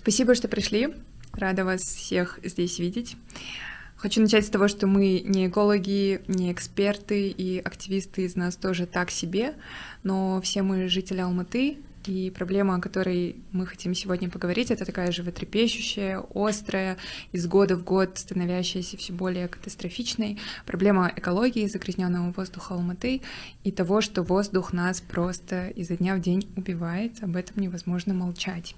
Спасибо, что пришли. Рада вас всех здесь видеть. Хочу начать с того, что мы не экологи, не эксперты, и активисты из нас тоже так себе, но все мы жители Алматы, и проблема, о которой мы хотим сегодня поговорить, это такая животрепещущая, острая, из года в год становящаяся все более катастрофичной проблема экологии, загрязненного воздуха Алматы и того, что воздух нас просто изо дня в день убивает. Об этом невозможно молчать.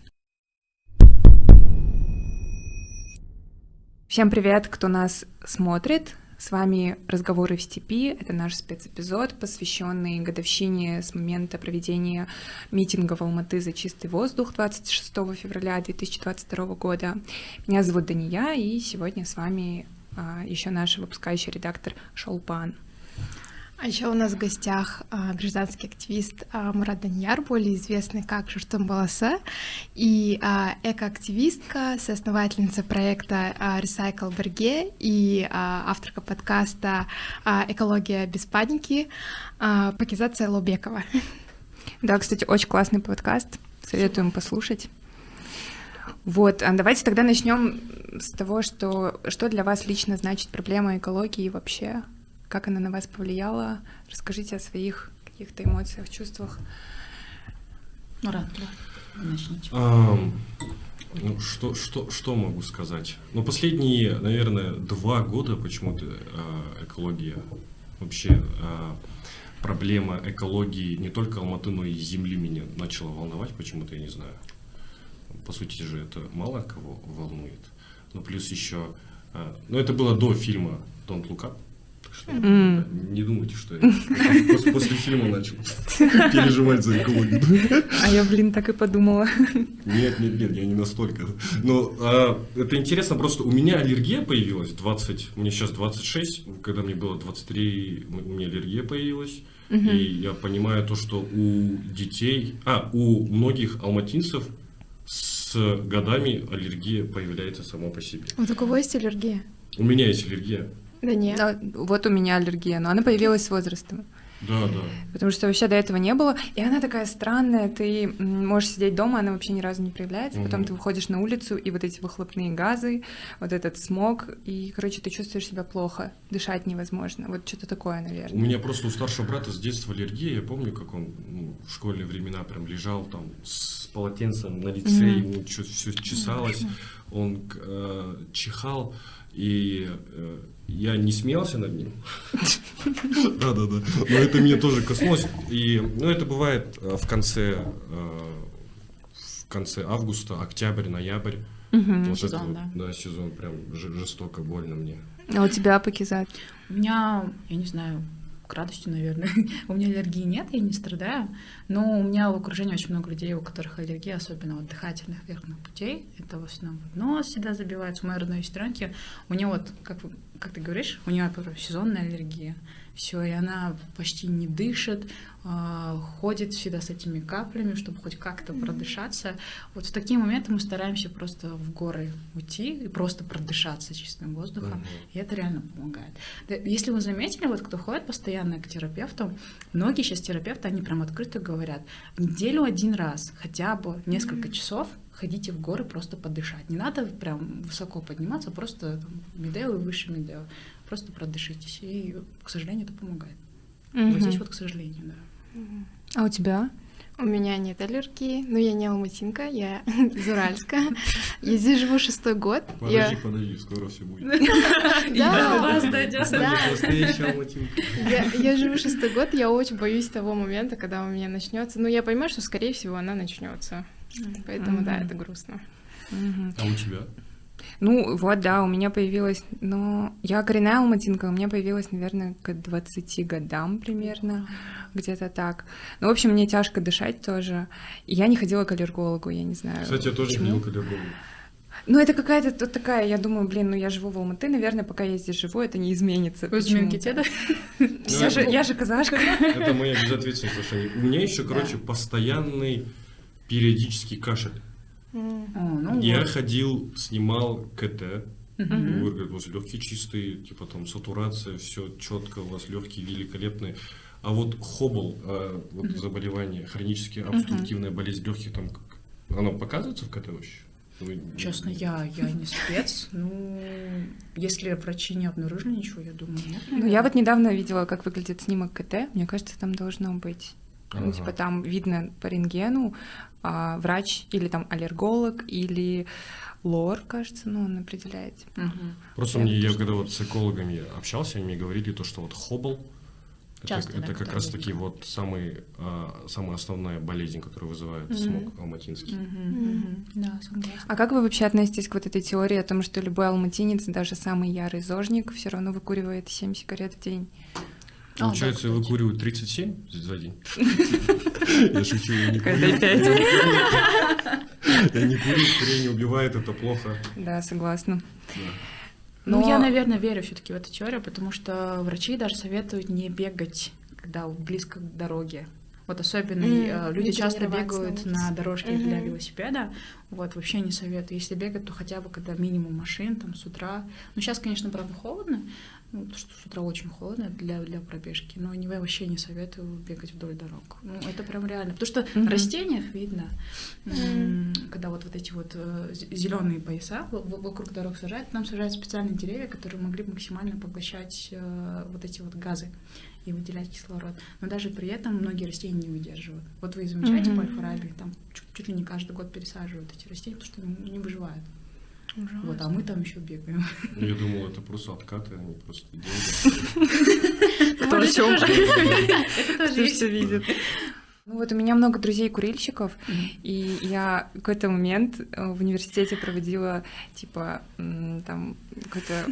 Всем привет, кто нас смотрит. С вами «Разговоры в степи». Это наш спецэпизод, посвященный годовщине с момента проведения митинга в Алматы за чистый воздух 26 февраля 2022 года. Меня зовут Дания, и сегодня с вами а, еще наш выпускающий редактор Шолпан. А еще у нас в гостях а, гражданский активист а, Мурат Даньяр, более известный как Журтум Баласа, и а, экоактивистка, соосновательница проекта Recycle Берге и авторка подкаста «Экология без паники» Пакизация Лобекова. Да, кстати, очень классный подкаст, советуем послушать. Вот, давайте тогда начнем с того, что, что для вас лично значит проблема экологии вообще как она на вас повлияла? Расскажите о своих каких-то эмоциях, чувствах. Мурат, да, начните. ну, что, что, что могу сказать? Ну, последние, наверное, два года почему-то э, экология, вообще э, проблема экологии не только Алматы, но и Земли меня начала волновать почему-то, я не знаю. По сути же это мало кого волнует. Но плюс еще, э, ну это было до фильма «Don't Look Up», что mm. не думайте, что я после, после фильма начал переживать за экологию. А я, блин, так и подумала. Нет, нет, нет, я не настолько. Но а, это интересно, просто у меня аллергия появилась 20, мне сейчас 26, когда мне было 23, у меня аллергия появилась. Угу. И я понимаю то, что у детей, а, у многих алматинцев с годами аллергия появляется сама по себе. Вот у кого есть аллергия? У меня есть аллергия. Да нет. Да, вот у меня аллергия, но она появилась с возрастом. Да, да. Потому что вообще до этого не было. И она такая странная, ты можешь сидеть дома, она вообще ни разу не проявляется. Угу. Потом ты выходишь на улицу, и вот эти выхлопные газы, вот этот смог, и, короче, ты чувствуешь себя плохо, дышать невозможно. Вот что-то такое, наверное. У меня просто у старшего брата с детства аллергия. Я помню, как он ну, в школьные времена прям лежал там с полотенцем на лице, угу. ему все чесалось, он э, чихал. И э, я не смеялся над ним. Да-да-да. Но это меня тоже коснулось. И, ну, это бывает э, в конце, э, в конце августа, октябрь, ноябрь. вот сезон, это, да. Да, сезон прям жестоко, больно мне. А у тебя, Пакизат? У меня, я не знаю, к радости, наверное. у меня аллергии нет, я не страдаю, но у меня в окружении очень много людей, у которых аллергия, особенно вот дыхательных верхних путей. Это в основном нос всегда забивается. У моей родной сестренки, у нее вот, как, как ты говоришь, у нее сезонная аллергия все, и она почти не дышит, а, ходит всегда с этими каплями, чтобы хоть как-то продышаться. Вот в такие моменты мы стараемся просто в горы уйти и просто продышаться чистым воздухом, и это реально помогает. Если вы заметили, вот кто ходит постоянно к терапевту, многие сейчас терапевты, они прям открыто говорят, неделю один раз, хотя бы несколько часов ходите в горы просто подышать. Не надо прям высоко подниматься, просто там, медео и выше медео просто продышитесь. И, к сожалению, это помогает. Угу. Вот здесь вот, к сожалению, да. А у тебя? У меня нет аллергии, но я не алматинка, я из Уральска. Я здесь живу шестой год. Подожди, я... подожди, скоро все будет. Да, вас дойдет. Я живу шестой год, я очень боюсь того момента, когда у меня начнется. Но я понимаю, что, скорее всего, она начнется. Поэтому, да, это грустно. А у тебя? Ну, вот, да, у меня появилась, но я коренная алматинка, у меня появилась, наверное, к 20 годам примерно, где-то так. Ну, в общем, мне тяжко дышать тоже. И я не ходила к аллергологу, я не знаю. Кстати, я тоже ходила к аллергологу. Ну, это какая-то тут такая, я думаю, блин, ну я живу в Алматы, наверное, пока я здесь живу, это не изменится. Вы из да? Я же, я же казашка. Это моя безответственность У меня еще, короче, постоянный периодический кашель. Ну, я вот. ходил, снимал КТ. Угу. говорят, у вас легкие чистые, типа там сатурация, все четко, у вас легкие великолепные. А вот хобл, а, вот заболевание, хронически обструктивная болезнь легких, там, оно показывается в КТ вообще? Вы- Честно, я, я не спец. Ну, если врачи не обнаружили ничего, я думаю, нет. Ну, я вот недавно видела, как выглядит снимок КТ. Мне кажется, там должно быть. Ну, Ага. типа там видно по рентгену а, врач или там аллерголог или лор, кажется, ну, он определяет. Мгм. Просто Я мне, я когда вот с экологами общался, они мне говорили то, что вот это, Часто, да, это как раз таки вот самый, а, самая основная болезнь, которая вызывает Мгм. смог алматинский. Мгм, мгм. Да, согласна. А как вы вообще относитесь к вот этой теории о том, что любой алматинец, даже самый ярый зожник, все равно выкуривает 7 сигарет в день? А, Получается, да, я кстати. выкуриваю 37 за день. Я шучу, я не курю. Я не курю. Я не курю, курение убивает, это плохо. Да, согласна. Да. Ну, я, наверное, верю все-таки в эту теорию, потому что врачи даже советуют не бегать, когда близко к дороге. Вот особенно э, люди часто на бегают улице. на дорожке для Мгм. велосипеда. Вот вообще не советую. Если бегать, то хотя бы когда минимум машин, там с утра. Ну, сейчас, конечно, правда, холодно. Ну, потому что с утра очень холодно для, для пробежки, но не, вообще не советую бегать вдоль дорог. Ну, это прям реально. Потому что в растениях видно, м, когда вот, вот эти вот зеленые пояса вокруг дорог сажают, там сажают специальные деревья, которые могли максимально поглощать э, вот эти вот газы и выделять кислород. Но даже при этом многие растения не выдерживают. Вот вы замечаете Мгм. по Альфа-Раби, там чуть, чуть ли не каждый год пересаживают эти растения, потому что не, не выживают. Вот, а мы там еще бегаем. Я думал, это просто откаты, они просто деньги. Кто о? Это тоже все видит. Ну вот у меня много друзей-курильщиков, и я в какой-то момент э, в университете проводила, типа, там, какую-то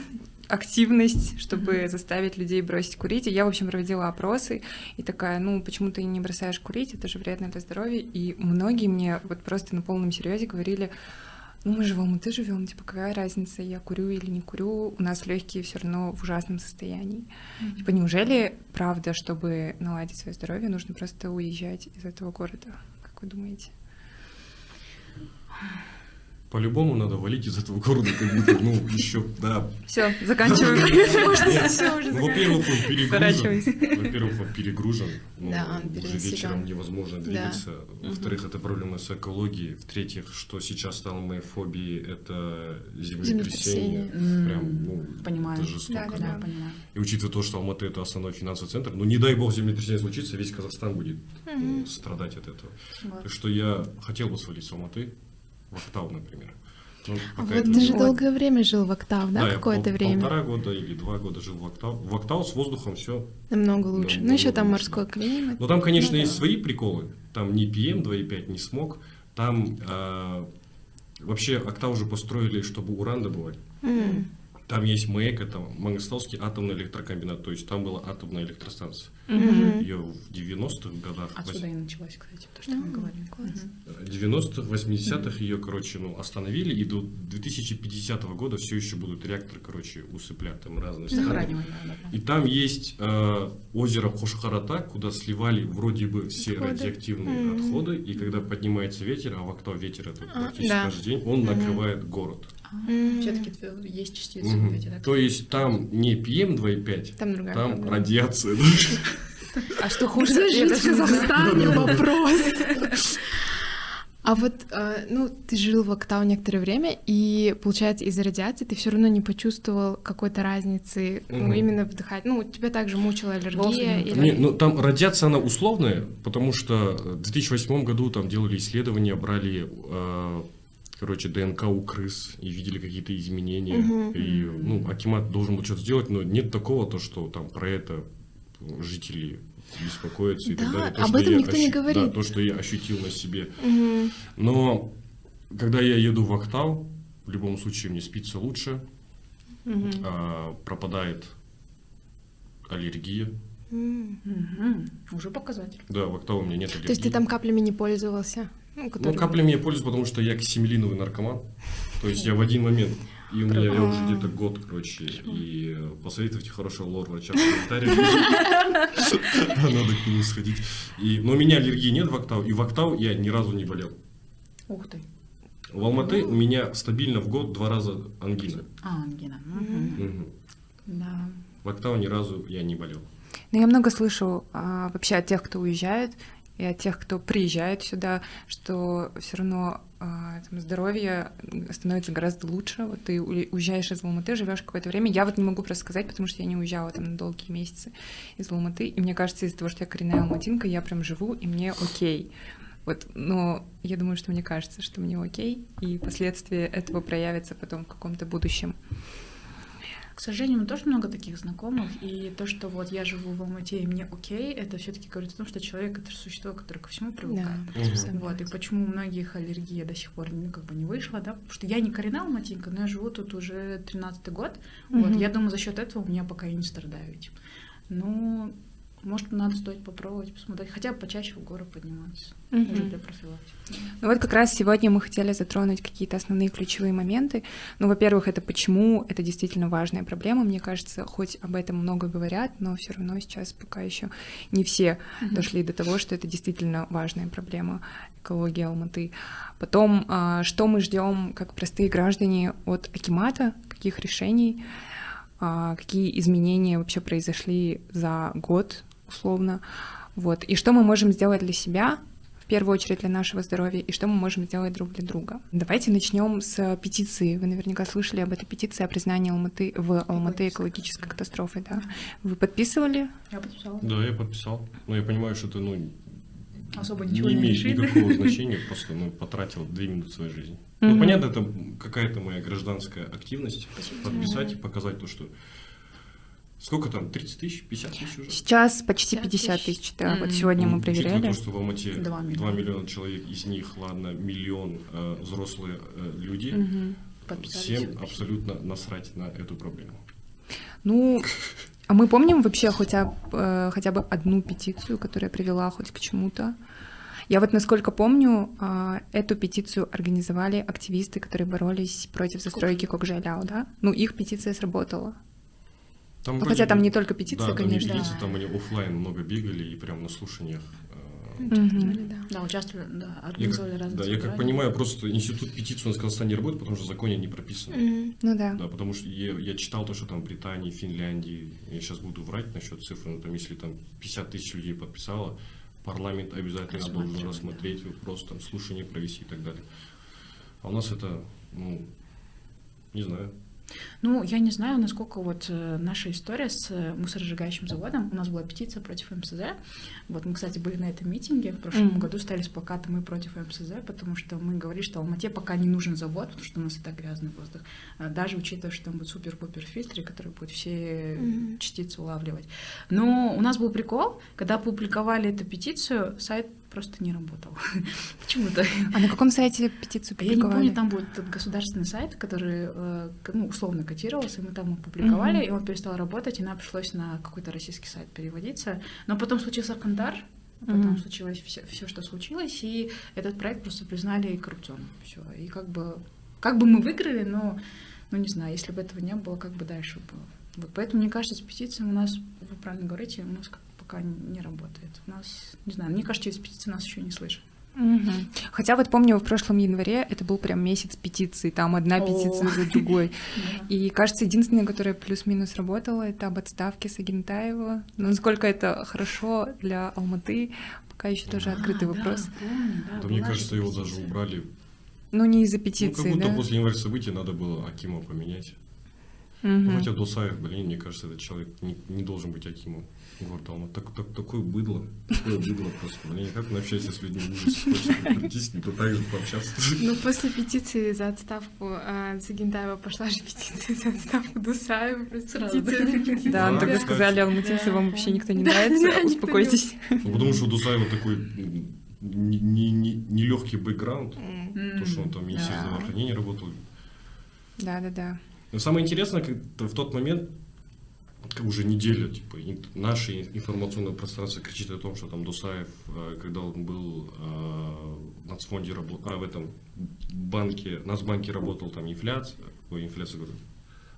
активность, чтобы заставить людей бросить курить. И я, в общем, проводила опросы и такая, ну, почему ты не бросаешь курить, это же вредно для здоровья. И многие мне вот просто на полном серьезе говорили, ну, мы же в Алматы живем, типа, какая разница, я курю или не курю, у нас легкие все равно в ужасном состоянии. Типа, неужели правда, чтобы наладить свое здоровье, нужно просто уезжать из этого города? Как вы думаете? По-любому надо валить из этого города, как будто, ну, еще, да. Все, заканчиваем. Ну, Во-первых, он перегружен. Во-первых, он перегружен. Ну, уже вечером невозможно двигаться. Во-вторых, это проблема с экологией. В-третьих, что сейчас стало моей фобией, это землетрясение. Прям, ну, Понимаю. это жестоко. Да, понимаю. И учитывая то, что Алматы это основной финансовый центр, ну не дай бог землетрясение случится, весь Казахстан будет ну, страдать от этого. Так что я хотел бы свалить с Алматы в Октау, например. Ну, А вот ты же долгое время жил в Октав, да, я какое-то пол- время? Полтора года или два года жил в Октау. В Октау с воздухом все. Намного лучше. Ну, Намного еще там лучше, морской климат. Но там, конечно, Ну да. есть свои приколы. Там не PM 2.5, не смог. Там а, вообще Октау уже построили, чтобы уран добывать. М. Там есть МЭК, это Мангостовский атомный электрокомбинат, то есть там была атомная электростанция. Ее в 90-х годах, Отсюда и началась, кстати, то, что мы говорили. класс. Мгм. 90-х, 80-х ее, короче, ну, остановили, и до 2050 года все еще будут реакторы, короче, усыплять там разные страны. Сохраниваем, да, да, И там есть э, озеро Хошхарата, куда сливали вроде бы все Отходы. радиоактивные отходы, и когда поднимается ветер, а в Октау ветер это А, практически да. каждый день, он накрывает город. Все-таки есть частицы вот эти, да? То есть там не PM 2.5, Там другая там проблема. радиация. А что хуже? Жить в. Казахстане? Вопрос. А вот, э, ну, ты жил в Октау некоторое время, и, получается, из-за радиации ты все равно не почувствовал какой-то разницы, ну, Мгм. именно вдыхать. Ну, тебя также мучила аллергия или... Не, ну там радиация, она условная, потому что в 2008 году там делали исследования, брали, э, короче, ДНК у крыс и видели какие-то изменения. Мгм. И, ну, Акимат должен был что-то сделать, но нет такого, то, что там про это жители беспокоятся и так Да, далее. То, об этом никто не говорит. Да, то, что я ощутил на себе. Мгм. Но когда я еду в Октау, в любом случае мне спится лучше, Мгм. а, пропадает аллергия. Мгм. Уже показатель. Да, в Октау у меня нет аллергии. То есть ты там каплями не пользовался? Ну, Ну, которые- каплями я пользуюсь, потому что я ксемелиновый наркоман. То есть я в один момент, и у меня я уже где-то год, короче, и э, посоветуйте хорошего лор-врача в комментариях. Надо к нему сходить. И, но у меня аллергии нет в Октау, и в Октау я ни разу не болел. Ух ты. В Алматы у меня стабильно в год два раза ангина. А, ангина. Да. В Октау ни разу я не болел. Но я много слышу а, вообще от тех, кто уезжает, и от тех, кто приезжает сюда, что все равно а, здоровье становится гораздо лучше. Вот ты уезжаешь из Алматы, живешь какое-то время. Я вот не могу просто сказать, потому что я не уезжала там на долгие месяцы из Алматы. И мне кажется, из-за того, что я коренная алматинка, я прям живу, и мне окей. Вот, но я думаю, что мне кажется, что мне окей, и последствия этого проявятся потом в каком-то будущем. К сожалению, у меня тоже много таких знакомых, и то, что вот я живу в Алмате и мне окей, это все таки говорит о том, что человек — это существо, которое ко всему привыкает. Да, угу. Вот, и почему у многих аллергия до сих пор ну, как бы не вышла, да, потому что я не коренная алматинка, но я живу тут уже 13-й год, угу. вот, я думаю, за счет этого у меня пока и не страдаю этим. Ну, может, надо стоит попробовать, посмотреть, хотя бы почаще в горы подниматься, угу. уже для профилактики. Ну вот как раз сегодня мы хотели затронуть какие-то основные ключевые моменты. Ну, во-первых, это почему это действительно важная проблема. Мне кажется, хоть об этом много говорят, но все равно сейчас пока еще не все угу. дошли до того, что это действительно важная проблема экологии Алматы. Потом, а, что мы ждем как простые граждане от Акимата, каких решений, а, какие изменения вообще произошли за год условно. Вот. И что мы можем сделать для себя, в первую очередь для нашего здоровья, и что мы можем сделать друг для друга. Давайте начнем с петиции. Вы наверняка слышали об этой петиции о признании Алматы в Алматы экологической катастрофой, да? Вы подписывали? Я подписала. Да, я подписал. Но я понимаю, что это, ну, особо ничего не, не имеет решит. никакого значения, просто ну, потратил две минуты своей жизни. Ну, понятно, это какая-то моя гражданская активность, подписать и показать то, что Сколько там? 30 тысяч? 50 тысяч уже? Сейчас почти 50 тысяч, да. Mm-hmm. Вот сегодня мы проверяли. то, что в Алмате 2 миллиона. 2 миллиона человек, из них, ладно, миллион э, взрослые э, люди, mm-hmm. всем абсолютно насрать на эту проблему. Ну, а мы помним вообще хотя, э, хотя бы одну петицию, которая привела хоть к чему-то? Я вот, насколько помню, э, эту петицию организовали активисты, которые боролись против застройки Кокжайляо, да? Ну, их петиция сработала. Там ну, Хотя там не только петиции, да, конечно. Там, петиции, там они офлайн много бегали и прям на слушаниях. Участвовали, да. Да, участвовали, да, организовали я, разные Да, я как понимаю, просто институт петиции у нас в Казахстане не работает, потому что в законе не прописано. Mm-hmm. Ну да. Да, потому что я, я читал то, что там в Британии, Финляндии, я сейчас буду врать насчет цифр, но там если там 50 тысяч людей подписало, парламент обязательно должен рассмотреть да. вопрос, там слушание провести и так далее. А у нас это, ну, не знаю, ну, я не знаю, насколько вот э, наша история с э, мусоросжигающим заводом. У нас была петиция против МСЗ. Вот мы, кстати, были на этом митинге. В прошлом mm-hmm. году стали с плакатом «Мы против МСЗ», потому что мы говорили, что Алмате пока не нужен завод, потому что у нас и так грязный воздух. А даже учитывая, что там будут супер-пупер фильтры, которые будут все mm-hmm. частицы улавливать. Но у нас был прикол, когда опубликовали эту петицию, сайт просто не работал. Почему-то. А на каком сайте петицию публиковали? Я не помню, там был этот государственный сайт, который э, ну, условно котировался, и мы там опубликовали, mm-hmm. и он перестал работать, и нам пришлось на какой-то российский сайт переводиться. Но потом случился Кандар, потом mm-hmm. случилось все, все, что случилось, и этот проект просто признали коррупционным. Все. И как бы, как бы мы выиграли, но, ну не знаю, если бы этого не было, как бы дальше было. Вот поэтому, мне кажется, с петицией у нас, вы правильно говорите, у нас как пока не работает. У нас, не знаю, мне кажется, через петиции нас еще не слышат. Угу. Хотя вот помню, в прошлом январе это был прям месяц петиций, там одна О. петиция за другой. И кажется, единственное, которое плюс-минус работало, это об отставке Сагентаева. Но насколько это хорошо для Алматы, пока еще тоже открытый вопрос. Да, мне кажется, его даже убрали. Ну, не из-за петиции, Ну, как будто после января событий надо было Акима поменять. Угу. Хотя Досаев, блин, мне кажется, этот человек не, не должен быть Акимом. Вот, а он так, так, такое быдло, такое быдло просто. Мне никак не общаешься с людьми, ужас, хочется не пытаюсь пообщаться. Ну, после петиции за отставку а, Загиндаева пошла же петиция за отставку Дусаева. Петиция Да, так сказали, алматинцы вам вообще никто не нравится, успокойтесь. Ну, потому что у Дусаева такой нелегкий бэкграунд, то, что он там министерство здравоохранения работал. Да, да, да. Но самое интересное, как в тот момент уже неделя, типа, наше информационное пространство кричит о том, что там Дусаев, э, когда он был э, в нацфонде, а, в этом банке, Нацбанке работал, там инфляция, ой, инфляция,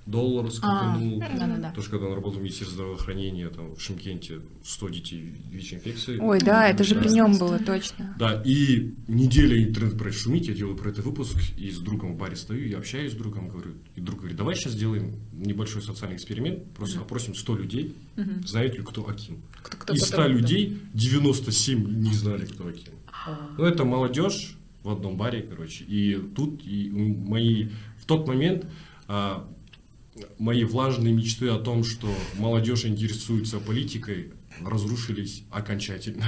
говорю, доллар скаканул. А, да, да, да. Тоже когда он работал в Министерстве здравоохранения, там в Шимкенте 100 детей ВИЧ-инфекции. Ой, да, это же при нем было, точно. Да, и неделя интернет про шумить, я делаю про это выпуск, и с другом в баре стою, я общаюсь с другом, говорю, и друг говорит, давай сейчас сделаем небольшой социальный эксперимент, просто uh опросим 100 людей, uh знают ли кто Аким. Кто, кто, Из 100 кто, людей 97 не знали, кто Аким. Uh-huh. Ну, это молодежь, в одном баре, короче. И тут и мои в тот момент а, мои влажные мечты о том, что молодежь интересуется политикой, разрушились окончательно.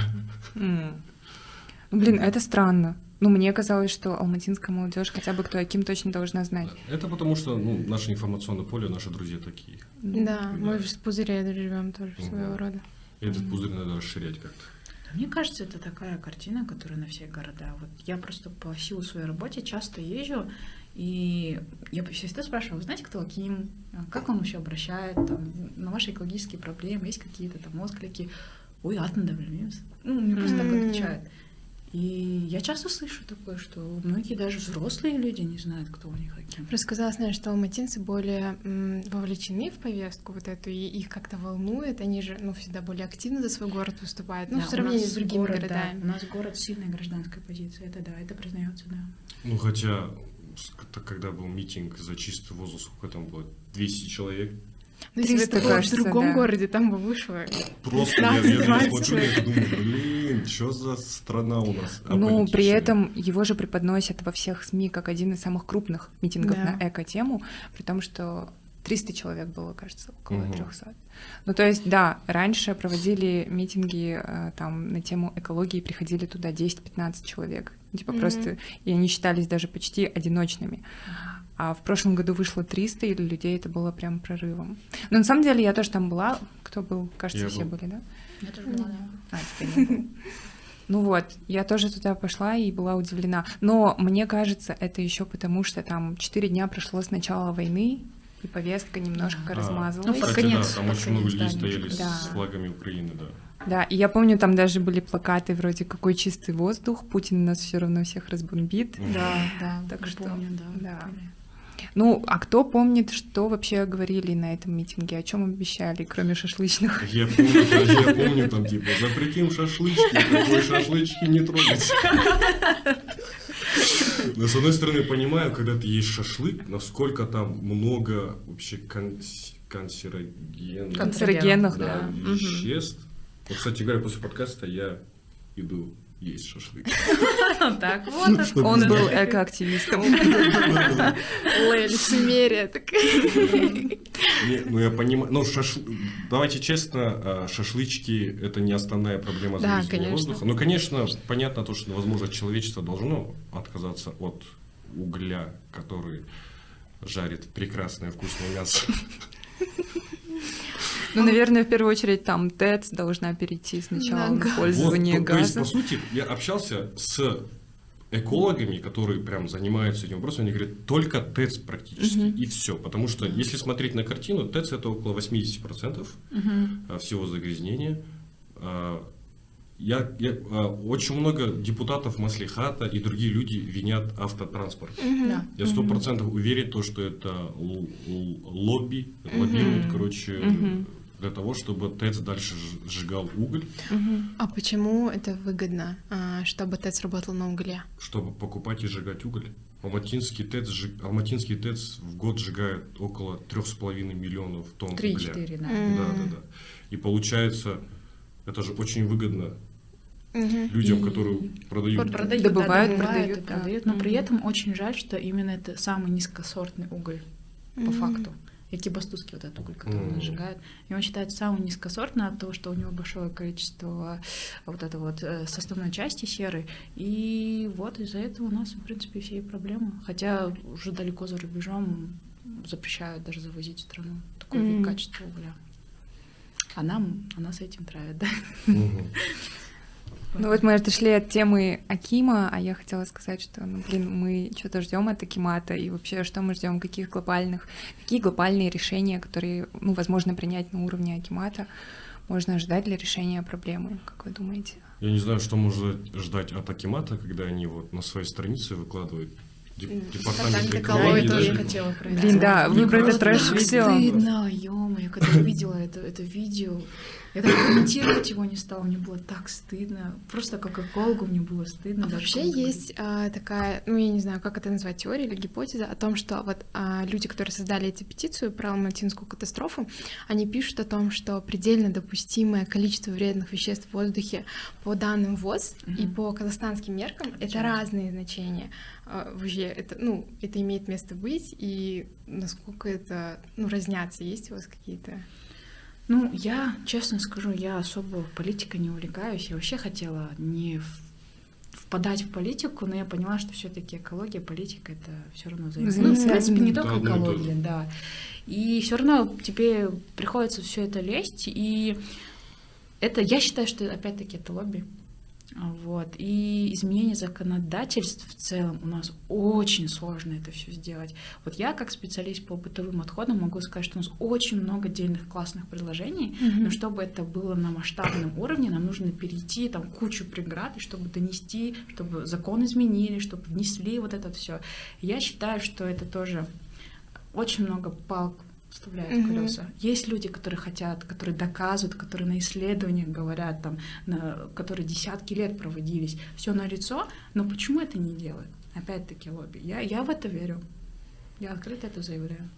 Mm. Ну, блин, это странно. Ну, мне казалось, что алматинская молодежь хотя бы кто Аким точно должна знать. Это потому что ну, наше информационное поле, наши друзья такие. Да, мы в пузыре живем тоже своего рода. И этот пузырь надо расширять как-то. Мне кажется, это такая картина, которая на все города. Вот я просто по силу своей работе часто езжу, и я всегда спрашиваю, вы знаете, кто Аким? Как он вообще обращает там, на ваши экологические проблемы? Есть какие-то там отклики? Ой, атом Ну, мне просто так отвечают. И я часто слышу такое, что многие даже взрослые люди не знают, кто у них каким. Рассказала, знаешь, что алматинцы более м, вовлечены в повестку вот эту, и их как-то волнует, они же, ну, всегда более активно за свой город выступают, ну, да, в сравнении с другими город, городами. Да, у нас город сильной гражданской позиции, это да, это признается, да. Ну, хотя, когда был митинг за чистый воздух, сколько там было? 200 человек, ну, если это было в другом да. городе, там бы вышло Просто 15, я, я, я смотрю и думаю, блин, что за страна у нас Ну, при этом его же преподносят во всех СМИ как один из самых крупных митингов да. на эко-тему, при том, что 300 человек было, кажется, около угу. 300. Ну, то есть, да, раньше проводили митинги э, там на тему экологии, приходили туда 10-15 человек. Типа угу. просто, и они считались даже почти одиночными. А в прошлом году вышло 300, и для людей это было прям прорывом. Но на самом деле я тоже там была. Кто был? Кажется, я все был. были, да? Я тоже была, да. А, теперь не Ну вот, я тоже туда пошла и была удивлена. Но мне кажется, это еще потому, что там 4 дня прошло с начала войны, и повестка немножко а, размазалась. Ну, кстати, конец, да, там очень много людей стояли да. с флагами Украины, да. Да, и я помню, там даже были плакаты вроде «Какой чистый воздух, Путин нас все равно всех разбомбит». Да, да, так что, помню, да. да. Ну, а кто помнит, что вообще говорили на этом митинге, о чем обещали, кроме шашлычных? Я помню, я помню там типа запретим шашлычки, такой шашлычки не трогать. Но с одной стороны, понимаю, когда ты есть шашлык, насколько там много вообще канцерогенов, канцерогенов да, да. веществ. Вот, кстати говоря, после подкаста я иду есть шашлык. Так вот. Он был экоактивистом. Лицемерие. Ну, я понимаю. Ну, давайте честно, а, шашлычки — это не основная проблема загрязнения воздуха. Ну, конечно, понятно то, что, возможно, человечество должно отказаться от угля, который жарит прекрасное вкусное мясо. Ну, наверное, в первую очередь там ТЭЦ должна перейти сначала на, на пользование вот, газа. То есть, по сути, я общался с экологами, которые прям занимаются этим вопросом, они говорят, только ТЭЦ практически, угу. и все. Потому что, если смотреть на картину, ТЭЦ это около 80% угу. всего загрязнения. А, я, я, а, очень много депутатов Маслихата и другие люди винят автотранспорт. Mm-hmm. Да. Я сто процентов уверен, то, что это лобби, лоббируют, короче, mm-hmm для того, чтобы ТЭЦ дальше сжигал уголь. Угу. А почему это выгодно, а, чтобы ТЭЦ работал на угле? Чтобы покупать и сжигать уголь. Алматинский ТЭЦ, Алматинский ТЭЦ в год сжигает около 3,5 миллионов тонн 3, угля. 4, да. Mm. Да, да, да. И получается, это же очень выгодно угу. людям, и... которые продают. продают добывают, да, продают, продают, продают. Но угу. при этом очень жаль, что именно это самый низкосортный уголь по факту экибастузский вот этот уголь, который mm. он сжигает. И он считается самым низкосортным от того, что у него большое количество вот этой вот э, составной части серы. И вот из-за этого у нас, в принципе, все и проблемы. Хотя уже далеко за рубежом запрещают даже завозить в страну такой mm. вид качества угля. А нам, а нас этим травят, да? Mm-hmm. Ну вот мы отошли от темы Акима, а я хотела сказать, что, ну, блин, мы что-то ждем от Акимата, и вообще, что мы ждем, каких глобальных, какие глобальные решения, которые, ну, возможно, принять на уровне Акимата, можно ожидать для решения проблемы, как вы думаете? Я не знаю, что можно ждать от Акимата, когда они вот на своей странице выкладывают Департамент экологии. тоже хотела Блин, да, вы про этот трэш все. Стыдно, ё когда увидела это, это видео, Я даже комментировать его не стала, мне было так стыдно. Просто как экологу мне было стыдно. А вообще есть а, такая, ну я не знаю, как это назвать, теория или гипотеза о том, что вот а, люди, которые создали эту петицию про алматинскую катастрофу, они пишут о том, что предельно допустимое количество вредных веществ в воздухе по данным ВОЗ mm-hmm. и по казахстанским меркам — это разные значения. А, вообще, это, ну, это имеет место быть, и насколько это, ну, разнятся, есть у вас какие-то... Ну, я, честно скажу, я особо политикой не увлекаюсь. Я вообще хотела не впадать в политику, но я поняла, что все-таки экология, политика это все равно взаимосвязано. Ну, в принципе, не только экология, да. И все равно тебе приходится все это лезть, и это, я считаю, что опять-таки это лобби. Вот. И изменение законодательств в целом у нас очень сложно это все сделать. Вот я как специалист по бытовым отходам могу сказать, что у нас очень много отдельных классных предложений, mm-hmm. но чтобы это было на масштабном уровне, нам нужно перейти там кучу преград, и чтобы донести, чтобы закон изменили, чтобы внесли вот это все. Я считаю, что это тоже очень много палк вставляют mm-hmm. колеса. Есть люди, которые хотят, которые доказывают, которые на исследованиях говорят, там, на, которые десятки лет проводились, все на лицо, но почему это не делают? Опять-таки лобби. Я, я в это верю. Я открыто это заявляю.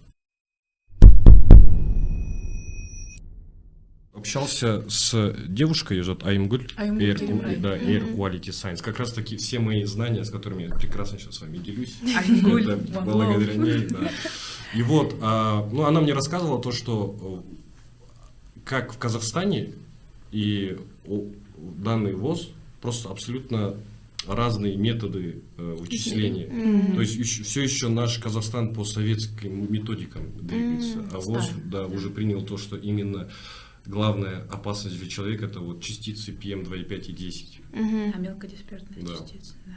Общался с девушкой, ее зовут Аймгуль, Air, да, Air Quality Science. Как раз таки все мои знания, с которыми я прекрасно сейчас с вами делюсь. Благодаря ней, да. И вот, а, ну, она мне рассказывала то, что как в Казахстане и данный ВОЗ просто абсолютно разные методы э, вычисления. Mm-hmm. То есть еще, все еще наш Казахстан по советским методикам двигается, mm-hmm. а ВОЗ да, уже принял то, что именно главная опасность для человека это вот частицы PM2,5 и 10. Mm-hmm. А мелкодисперсные да. частицы, да.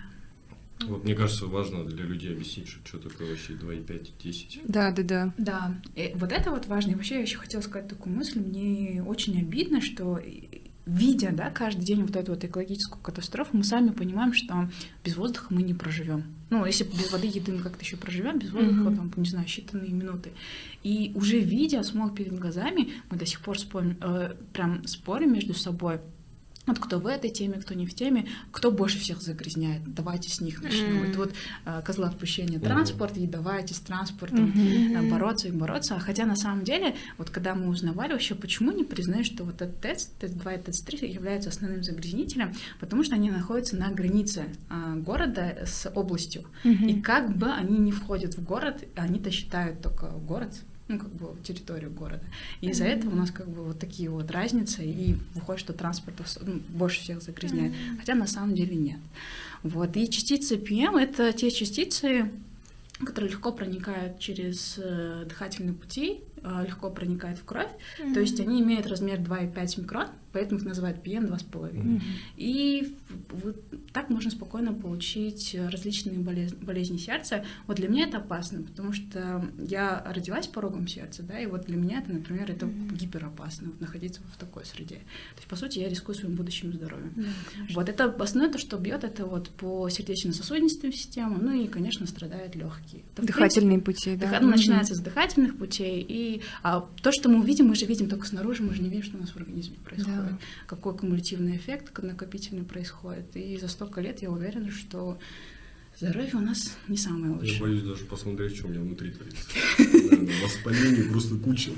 Вот мне кажется, важно для людей объяснить, что, что такое вообще 2,5, 10. Да, да, да. Да, и вот это вот важно. И вообще я еще хотела сказать такую мысль. Мне очень обидно, что видя, да, каждый день вот эту вот экологическую катастрофу, мы сами понимаем, что без воздуха мы не проживем. Ну, если без воды, еды мы как-то еще проживем, без воздуха, mm-hmm. там, не знаю, считанные минуты. И уже видя смог перед глазами, мы до сих пор спорим, э, прям спорим между собой, вот кто в этой теме, кто не в теме, кто больше всех загрязняет, давайте с них начнем. Mm-hmm. Вот э, козла отпущения mm-hmm. транспорт, и давайте с транспортом mm-hmm. бороться и бороться. А хотя на самом деле, вот когда мы узнавали вообще, почему не признают, что вот этот тест, тест-2 и тест-3 являются основным загрязнителем, потому что они находятся на границе э, города с областью. Mm-hmm. И как бы они не входят в город, они-то считают только город ну, как бы территорию города. И из-за mm-hmm. этого у нас как бы вот такие вот разницы, и выходит, что транспорт ну, больше всех загрязняет, mm-hmm. хотя на самом деле нет. Вот, и частицы PM — это те частицы, которые легко проникают через э, дыхательные пути, э, легко проникают в кровь, mm-hmm. то есть они имеют размер 2,5 микрон, поэтому их называют PM 2,5. Mm-hmm. И вот так можно спокойно получить различные болезни, болезни сердца. Вот для меня это опасно, потому что я родилась порогом сердца, да, и вот для меня это, например, это mm-hmm. гиперопасно, вот, находиться в такой среде. То есть, по сути, я рискую своим будущим здоровьем. Mm-hmm, вот это основное, то, что бьет, это вот по сердечно-сосудистой системе, ну и, конечно, страдают легкие. Это, Дыхательные принципе, пути, да. Дых... Mm-hmm. Начинается с дыхательных путей, и а, то, что мы увидим, мы же видим только снаружи, мы же не видим, что у нас в организме происходит. Да да. какой кумулятивный эффект накопительный происходит. И за столько лет я уверена, что здоровье у нас не самое лучшее. Я боюсь даже посмотреть, что у меня внутри творится. Воспаление просто куча.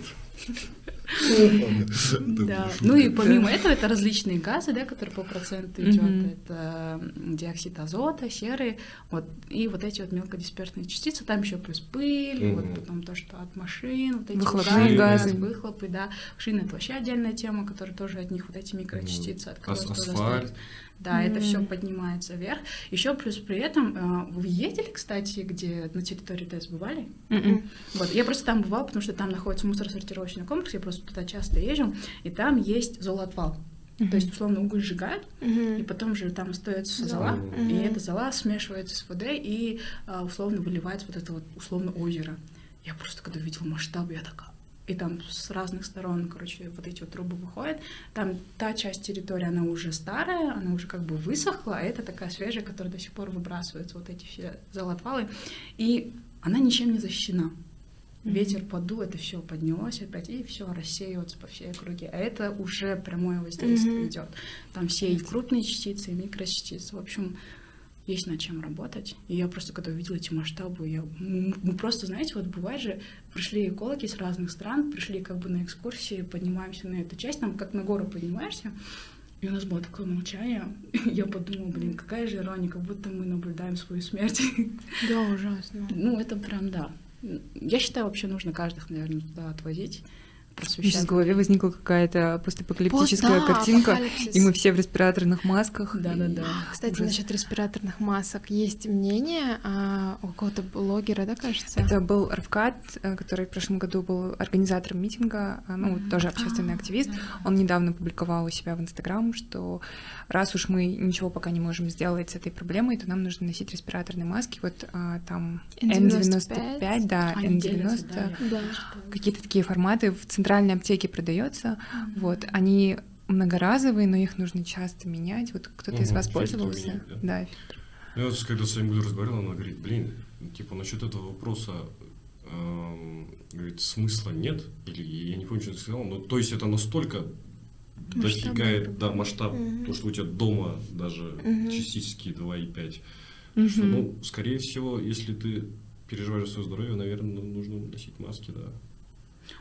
Да. Ну и помимо этого, это различные газы, да, которые по проценту идет. Это диоксид азота, серы, вот, и вот эти вот мелкодисперсные частицы. Там еще плюс пыль, вот потом то, что от машин, вот эти выхлопные газы, выхлопы, да. Шины это вообще отдельная тема, которая тоже от них вот эти микрочастицы, от Асфальт. Да, mm-hmm. это все поднимается вверх. Еще плюс при этом э, вы ездили, кстати, где на территории ТЭС бывали? Mm-hmm. Вот, я просто там бывала, потому что там находится мусоросортировочный комплекс, я просто туда часто езжу, и там есть золотвал. Mm-hmm. То есть, условно, уголь сжигают, mm-hmm. и потом же там остается зола, mm-hmm. и эта зола смешивается с водой и а, условно выливается вот это вот условно озеро. Я просто когда увидела масштаб, я такая, и там с разных сторон, короче, вот эти вот трубы выходят. Там та часть территории, она уже старая, она уже как бы высохла, а это такая свежая, которая до сих пор выбрасывается, вот эти все золотвалы. И она ничем не защищена. Ветер подул, это все поднялось опять, и все рассеивается по всей округе. А это уже прямое воздействие Мгм. идет. Там все и крупные частицы, и микрочастицы. В общем, есть над чем работать. И я просто, когда увидела эти масштабы, я... мы просто, знаете, вот бывает же, пришли экологи с разных стран, пришли как бы на экскурсии, поднимаемся на эту часть, там как на гору поднимаешься, и у нас было такое молчание. Я подумала, блин, какая же ирония, как будто мы наблюдаем свою смерть. Да, ужасно. Ну, это прям, да. Я считаю, вообще нужно каждых, наверное, туда отвозить, Сейчас в просвещать. голове возникла какая-то постапокалиптическая Пост- да, картинка, апокалипсис. и мы все в респираторных масках. Да-да-да. Кстати, Ужас. насчет респираторных масок есть мнение а, у какого-то блогера, да, кажется? Это был Равкат, э, который в прошлом году был организатором митинга, а, ну, Мгм. тоже общественный А, активист. Да. Он недавно публиковал у себя в Инстаграм, что раз уж мы ничего пока не можем сделать с этой проблемой, то нам нужно носить респираторные маски. Вот а, там N95, N95, да, Они делятся, N90. да, я Да. читала. Какие-то такие форматы в центральной аптеке продается. Вот, они многоразовые, но их нужно часто менять. Вот кто-то из Мгм, вас пользовался? менять, да. Да, фильтр. Я вот когда с вами буду разговаривал, она говорит, блин, ну, типа насчет этого вопроса, эм, говорит, смысла нет, или я не помню, что ты сказал, но то есть это настолько Масштабная дофига, проблема. да, масштаб, Мгм. то, что у тебя дома даже Мгм. частически 2,5, Мгм. что, ну, скорее всего, если ты переживаешь за свое здоровье, наверное, ну, нужно носить маски, да.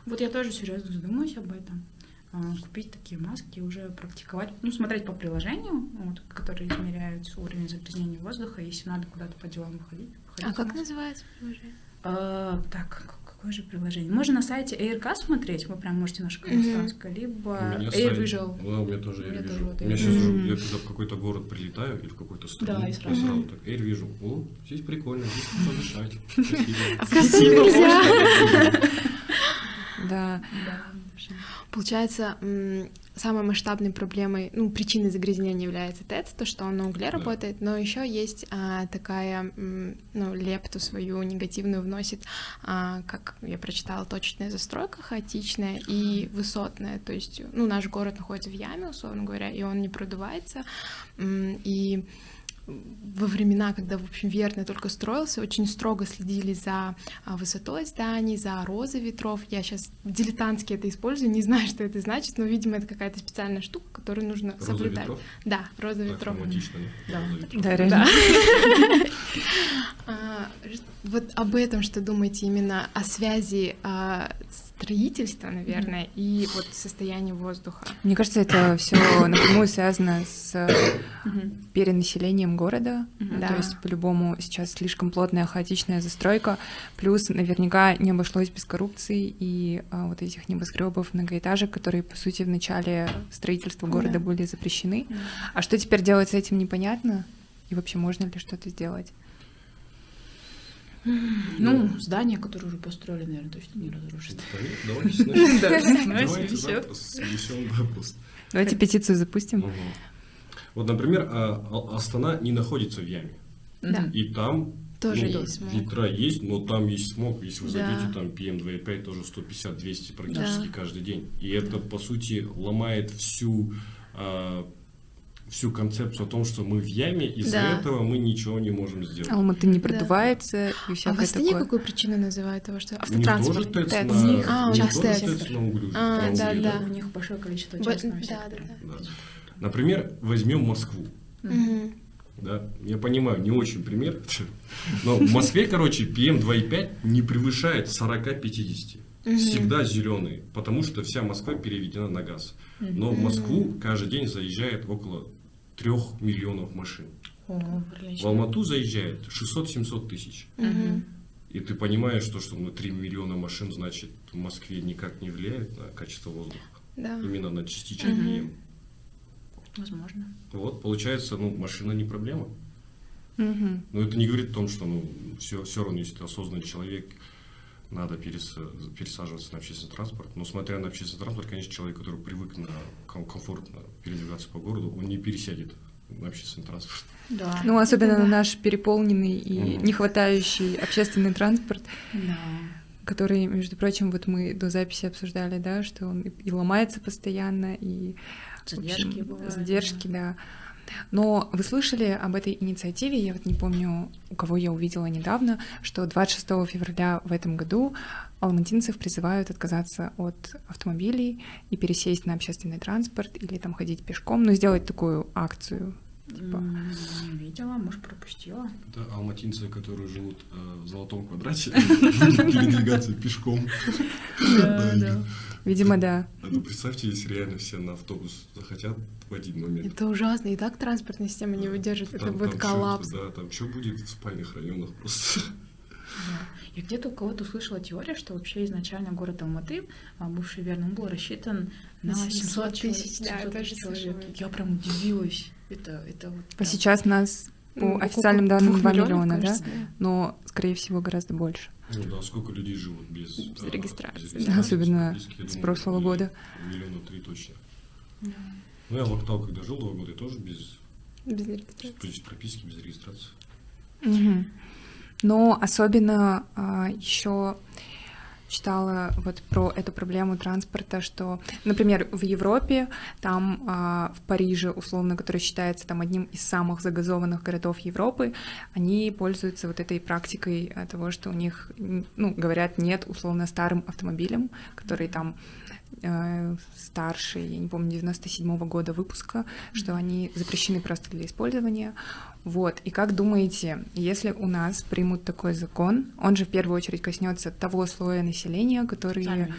Вот я тоже серьезно задумаюсь об этом. А, Купить такие маски и уже практиковать. Ну, смотреть по приложению, вот, которые измеряют уровень загрязнения воздуха, если надо куда-то по делам выходить. выходить А как называется приложение? А, так, как- какое же приложение? Можно на сайте AirK смотреть, вы прям можете наше Мгм. казахстанское, либо у меня Air сайт- Visual. Да, у меня тоже У меня Air тоже Visual. вот Air сейчас Visual. уже, я когда в какой-то город прилетаю или в какую-то страну, Да, и я сразу. сразу так, Air Visual. О, здесь прикольно, здесь подышать. Спасибо. Оказывается, нельзя. Да. Да. Получается, самой масштабной проблемой, ну, причиной загрязнения является ТЭЦ, то, что он на угле Да. работает, но еще есть а, такая, ну, лепту свою негативную вносит, а, как я прочитала, точечная застройка хаотичная и высотная, то есть, ну, наш город находится в яме, условно говоря, и он не продувается, и во времена, когда, в общем, Верный только строился, очень строго следили за а, высотой зданий, за розой ветров. Я сейчас дилетантски это использую, не знаю, что это значит, но, видимо, это какая-то специальная штука, которую нужно Роза соблюдать. ветров? Да, роза Так ветров. романтично, Да. Роза ветров. Да, реально. А, Вот об этом что думаете именно о связи а, строительства, наверное, и вот состояния воздуха? Мне кажется, это все напрямую связано с Мгм. Перенаселением города. Да. То есть, по-любому, сейчас слишком плотная, хаотичная застройка. Плюс, наверняка, не обошлось без коррупции и а, вот этих небоскребов, многоэтажек, которые, по сути, в начале строительства города Да. были запрещены. Да. А что теперь делать с этим, непонятно. И вообще, можно ли что-то сделать? Ну, здания, которые уже построили, наверное, точно не разрушат. Давайте сносим. Давайте. Давайте петицию запустим. Вот, например, а, А- Астана не находится в яме. Да. И там Тоже ну, есть смог. ветра есть, но там есть смог. Если вы Да. зайдете, там PM2,5 тоже 150-200 практически Да. каждый день. И это, по сути, ломает всю, а, всю концепцию о том, что мы в яме, из-за Да. этого мы ничего не можем сделать. Алматы не Да. продувается и А в всякое Астане такое. какую причину называют того, что тоже автотранспорт? ТЭЦ ТЭЦ. на, а, у у них них тоже ТЭЦ. ТЭЦ на углю. А, да, да. У них большое количество частного да, сектора. да, Да. Например, возьмем Москву. Мгм. Да, я понимаю, не очень пример, но в Москве, короче, PM2,5 не превышает 40-50. Мгм. Всегда зеленый, потому что вся Москва переведена на газ. Но в Москву каждый день заезжает около 3 миллионов машин. О, В. Алмату заезжает 600-700 тысяч. Мгм. И ты понимаешь, что, что на 3 миллиона машин, значит, в Москве никак не влияет на качество воздуха. Да. Именно на частички Мгм. Возможно. Вот, получается, ну, машина не проблема. Мгм. Но это не говорит о том, что ну, все, все равно, если ты осознанный человек, надо перес, пересаживаться на общественный транспорт. Но смотря на общественный транспорт, конечно, человек, который привык на ком- комфортно передвигаться по городу, он не пересядет на общественный транспорт. Да. Ну, особенно да. на наш переполненный и Мгм. не хватающий общественный транспорт, Да. который, между прочим, вот мы до записи обсуждали, да, что он и ломается постоянно, и в общем, Задержки бывают. задержки, да. Но вы слышали об этой инициативе, я вот не помню, у кого я увидела недавно, что 26 февраля в этом году алматинцев призывают отказаться от автомобилей и пересесть на общественный транспорт или там ходить пешком, ну, сделать такую акцию. Типа. Не видела, может, пропустила. Это алматинцы, которые живут э, в золотом квадрате, передвигаться пешком. Видимо, да. Ну, представьте, если реально все на автобус захотят в один момент. Это ужасно, и так транспортная система не выдержит, это будет коллапс. Да, там что будет в спальных районах просто. Я где-то у кого-то услышала теорию, что вообще изначально город Алматы, а, бывший верно, был рассчитан на 700 тысяч, да, человек. Я прям удивилась. Это, это вот, а сейчас нас по официальным данным 2 миллиона, да? Но, скорее всего, гораздо больше. Ну да, сколько людей живут без, без, регистрации, без регистрации, особенно с прошлого года. Миллиона три точно. Да. Ну, я в Актау, когда жил два года, я тоже без, без регистрации. Без прописки, без регистрации. Угу. Но особенно а, еще читала вот про эту проблему транспорта, что, например, в Европе, там а, в Париже, условно, который считается там одним из самых загазованных городов Европы, они пользуются вот этой практикой а, того, что у них, ну, говорят, нет условно старым автомобилем, который там э, старше, я не помню, 97 -го года выпуска, что они запрещены просто для использования. Вот, и как думаете, если у нас примут такой закон, он же в первую очередь коснется того слоя населения, которые,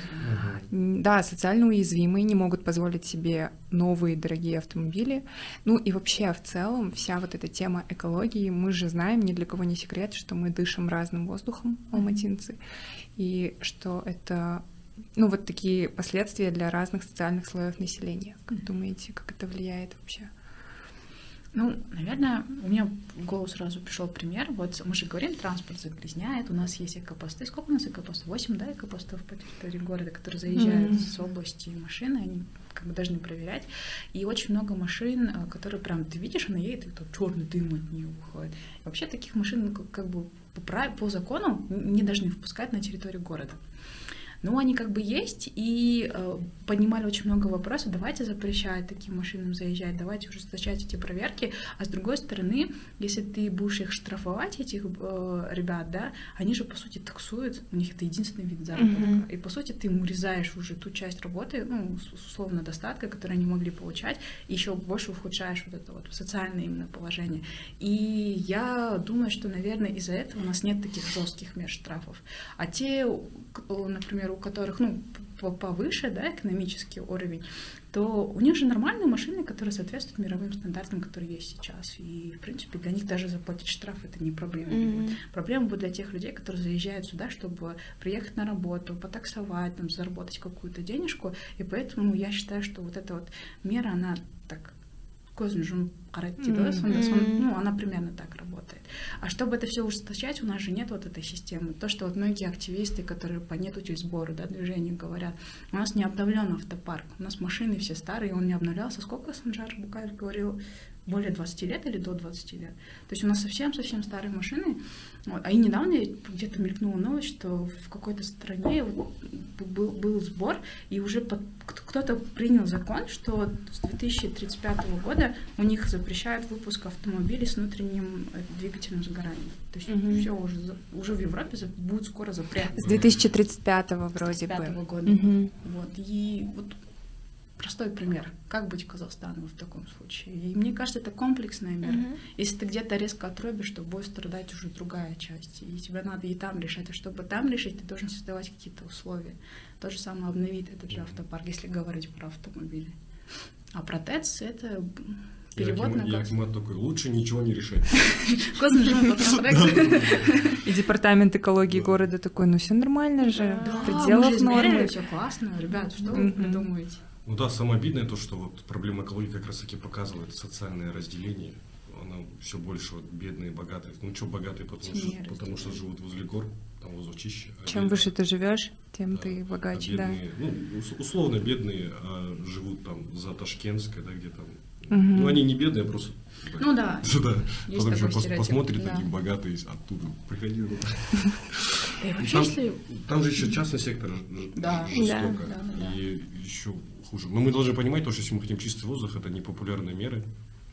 да, социально уязвимые, не могут позволить себе новые дорогие автомобили. Ну и вообще в целом вся вот эта тема экологии, мы же знаем, ни для кого не секрет, что мы дышим разным воздухом, алматинцы, и что это ну, вот такие последствия для разных социальных слоев населения. Как думаете, как это влияет вообще? Ну, наверное, у меня в голову сразу пришел пример. Вот мы же говорим, транспорт загрязняет, у нас есть экопосты. Сколько у нас экопостов? Восемь, да, экопостов по территории города, которые заезжают mm-hmm. с области машины, они как бы должны проверять. И очень много машин, э, которые прям ты видишь, она едет, и там черный дым от нее выходит. И вообще таких машин ну, как бы по, по закону не должны впускать на территорию города. Ну, они как бы есть, и э, поднимали очень много вопросов, давайте запрещать таким машинам заезжать, давайте ужесточать эти проверки, а с другой стороны, если ты будешь их штрафовать, этих э, ребят, да, они же, по сути, таксуют, у них это единственный вид заработка, mm-hmm. и, по сути, ты им урезаешь уже ту часть работы, ну, условно, достатка, которую они могли получать, и еще больше ухудшаешь вот это вот социальное именно положение. И я думаю, что, наверное, из-за этого у нас нет таких жестких мер штрафов. А те, например, у которых, ну, повыше, да, экономический уровень, то у них же нормальные машины, которые соответствуют мировым стандартам, которые есть сейчас. И, в принципе, для них даже заплатить штраф — это не проблема. Mm-hmm. Проблема будет для тех людей, которые заезжают сюда, чтобы приехать на работу, потаксовать, там, заработать какую-то денежку. И поэтому я считаю, что вот эта вот мера, она так көзін жұмып қарайды дейді ғой сонда ну она примерно так работает. А чтобы это все ужесточать у нас же нет вот этой системы. То что вот многие активисты которые по нету сбора да, движения говорят у нас не обновлен автопарк у нас машины все старые он не обновлялся сколько Санжар Букаев говорил более 20 лет или до 20 лет. То есть у нас совсем-совсем старые машины. Вот. А и недавно где-то мелькнула новость, что в какой-то стране был, был сбор, и уже под, кто-то принял закон, что с 2035 года у них запрещают выпуск автомобилей с внутренним э, двигательным сгоранием. То есть угу. все уже, уже в Европе будет скоро запрет. С 2035 вроде 35 бы. года. Угу. Вот. И вот простой пример. Как быть Казахстану в таком случае? И мне кажется, это комплексная мера. Mm-hmm. Если ты где-то резко отрубишь, то будет страдать уже другая часть. И тебе надо и там решать. А чтобы там решить, ты должен создавать какие-то условия. То же самое обновить этот же автопарк, если говорить про автомобили. А про ТЭЦ — это перевод на газ. Я такой, лучше ничего не решать. И департамент экологии города такой, ну все нормально же, в пределах нормы. все классно, ребят, что вы придумываете? Ну да, самое обидное то, что вот проблема экологии как раз таки показывает социальное разделение. Она все больше вот бедные, богатые. Ну что богатые, потому, что, потому что живут возле гор, там возле чище. А Чем бедные, выше ты живешь, тем да, ты богаче, а бедные, да. Ну, условно бедные а живут там за Ташкентской, да, где там. Угу. Ну, они не бедные, а просто ну да. Да. Потому что пос, посмотрит да. такие богатые оттуда. Приходи. Там, там же еще частный сектор да. жестоко. Да, да, да. И еще хуже. Но мы должны понимать, то, что если мы хотим чистый воздух, это не популярные меры.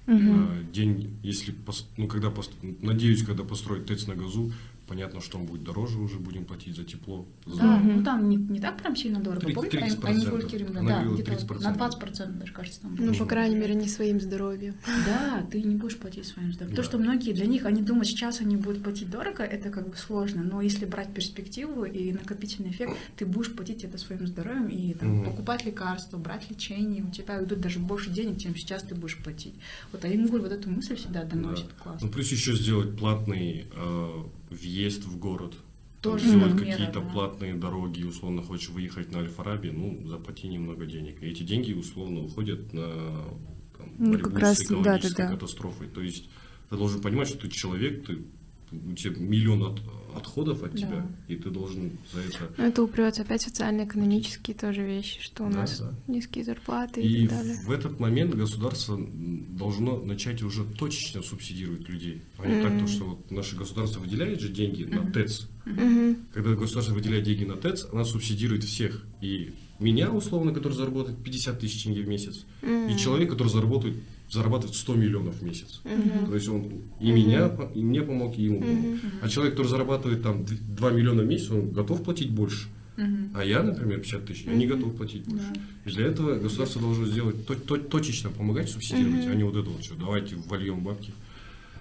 Угу. День, если, ну, когда, надеюсь, когда построить ТЭЦ на газу, понятно, что он будет дороже уже, будем платить за тепло. За... Да, ну там не, не так прям сильно дорого. 30, Помните, 30%. они фулькеринга, да, где-то 30%. на 20% даже, кажется, там. Ну, по крайней мере, не своим здоровьем. Да, ты не будешь платить своим здоровьем. Да. То, что многие, для них, они думают, сейчас они будут платить дорого, это как бы сложно, но если брать перспективу и накопительный эффект, ты будешь платить это своим здоровьем и там, угу. покупать лекарства, брать лечение, у тебя уйдут даже больше денег, чем сейчас ты будешь платить. Вот Айнгуль вот эту мысль всегда доносит, да. классно. Ну, плюс еще сделать платный э, въезд в город. Тоже сделать какие-то да. платные дороги, условно хочешь выехать на Альфараби, ну, заплати немного денег. И эти деньги условно уходят на там, ну, борьбу как с экологической да, да, да. катастрофой. То есть ты должен понимать, что ты человек, ты у тебя миллион от, отходов от да. тебя, и ты должен за это... Но это упрется опять социально-экономические тоже вещи, что у да, нас да. низкие зарплаты и, и так далее. в этот момент государство должно начать уже точечно субсидировать людей, а не mm-hmm. так, то, что вот наше государство выделяет же деньги mm-hmm. на ТЭЦ. Mm-hmm. Когда государство выделяет деньги на ТЭЦ, она субсидирует всех. И меня, условно, который заработает 50 тысяч тенге в месяц, mm-hmm. и человек, который заработает зарабатывает 100 миллионов в месяц. Uh-huh. То есть он и uh-huh. меня, и мне помог, и ему помог. Uh-huh. А человек, который зарабатывает там 2 миллиона в месяц, он готов платить больше. Uh-huh. А я, например, 50 тысяч, я не готов платить больше. Uh-huh. И для этого государство должно сделать то, то, точечно помогать субсидировать, uh-huh. а не вот это вот все. Давайте вольем бабки.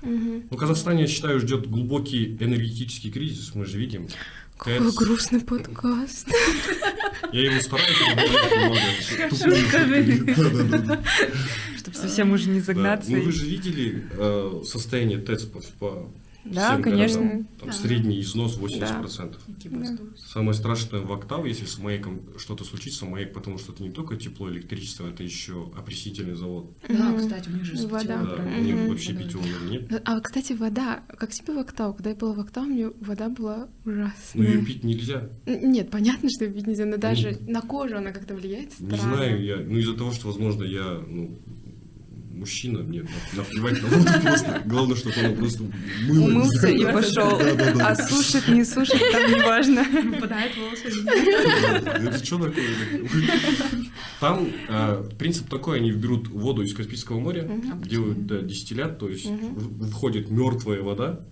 Uh-huh. Ну, Казахстане, я считаю, ждет глубокий энергетический кризис, мы же видим. Какой грустный подкаст. Я его стараюсь. Чтобы совсем уже не загнаться. Ну вы же видели э, состояние ТЭЦ по да, Всем конечно. Городам, там да. средний износ 80%. Да. Самое страшное в октав, если с маяком что-то случится, маяк, потому что это не только тепло, электричество, это еще опреснительный завод. Да, кстати, у них же вода. Да, у них вообще питьевого нет. А, кстати, вода, как тебе в октав? Когда я была в октав, мне вода была ужасная. Ну, ее пить нельзя. Нет, понятно, что ее пить нельзя, но даже ну, на кожу она как-то влияет странно. Не знаю, я, ну, из-за того, что, возможно, я, ну, мужчина, мне наплевать на воду просто. Главное, чтобы он просто мыло. Умылся и пошел. А сушит, не сушит, там не важно. Выпадает волосы. Это что такое? Там а, принцип такой, они берут воду из Каспийского моря, делают дистиллят, то есть входит мертвая вода,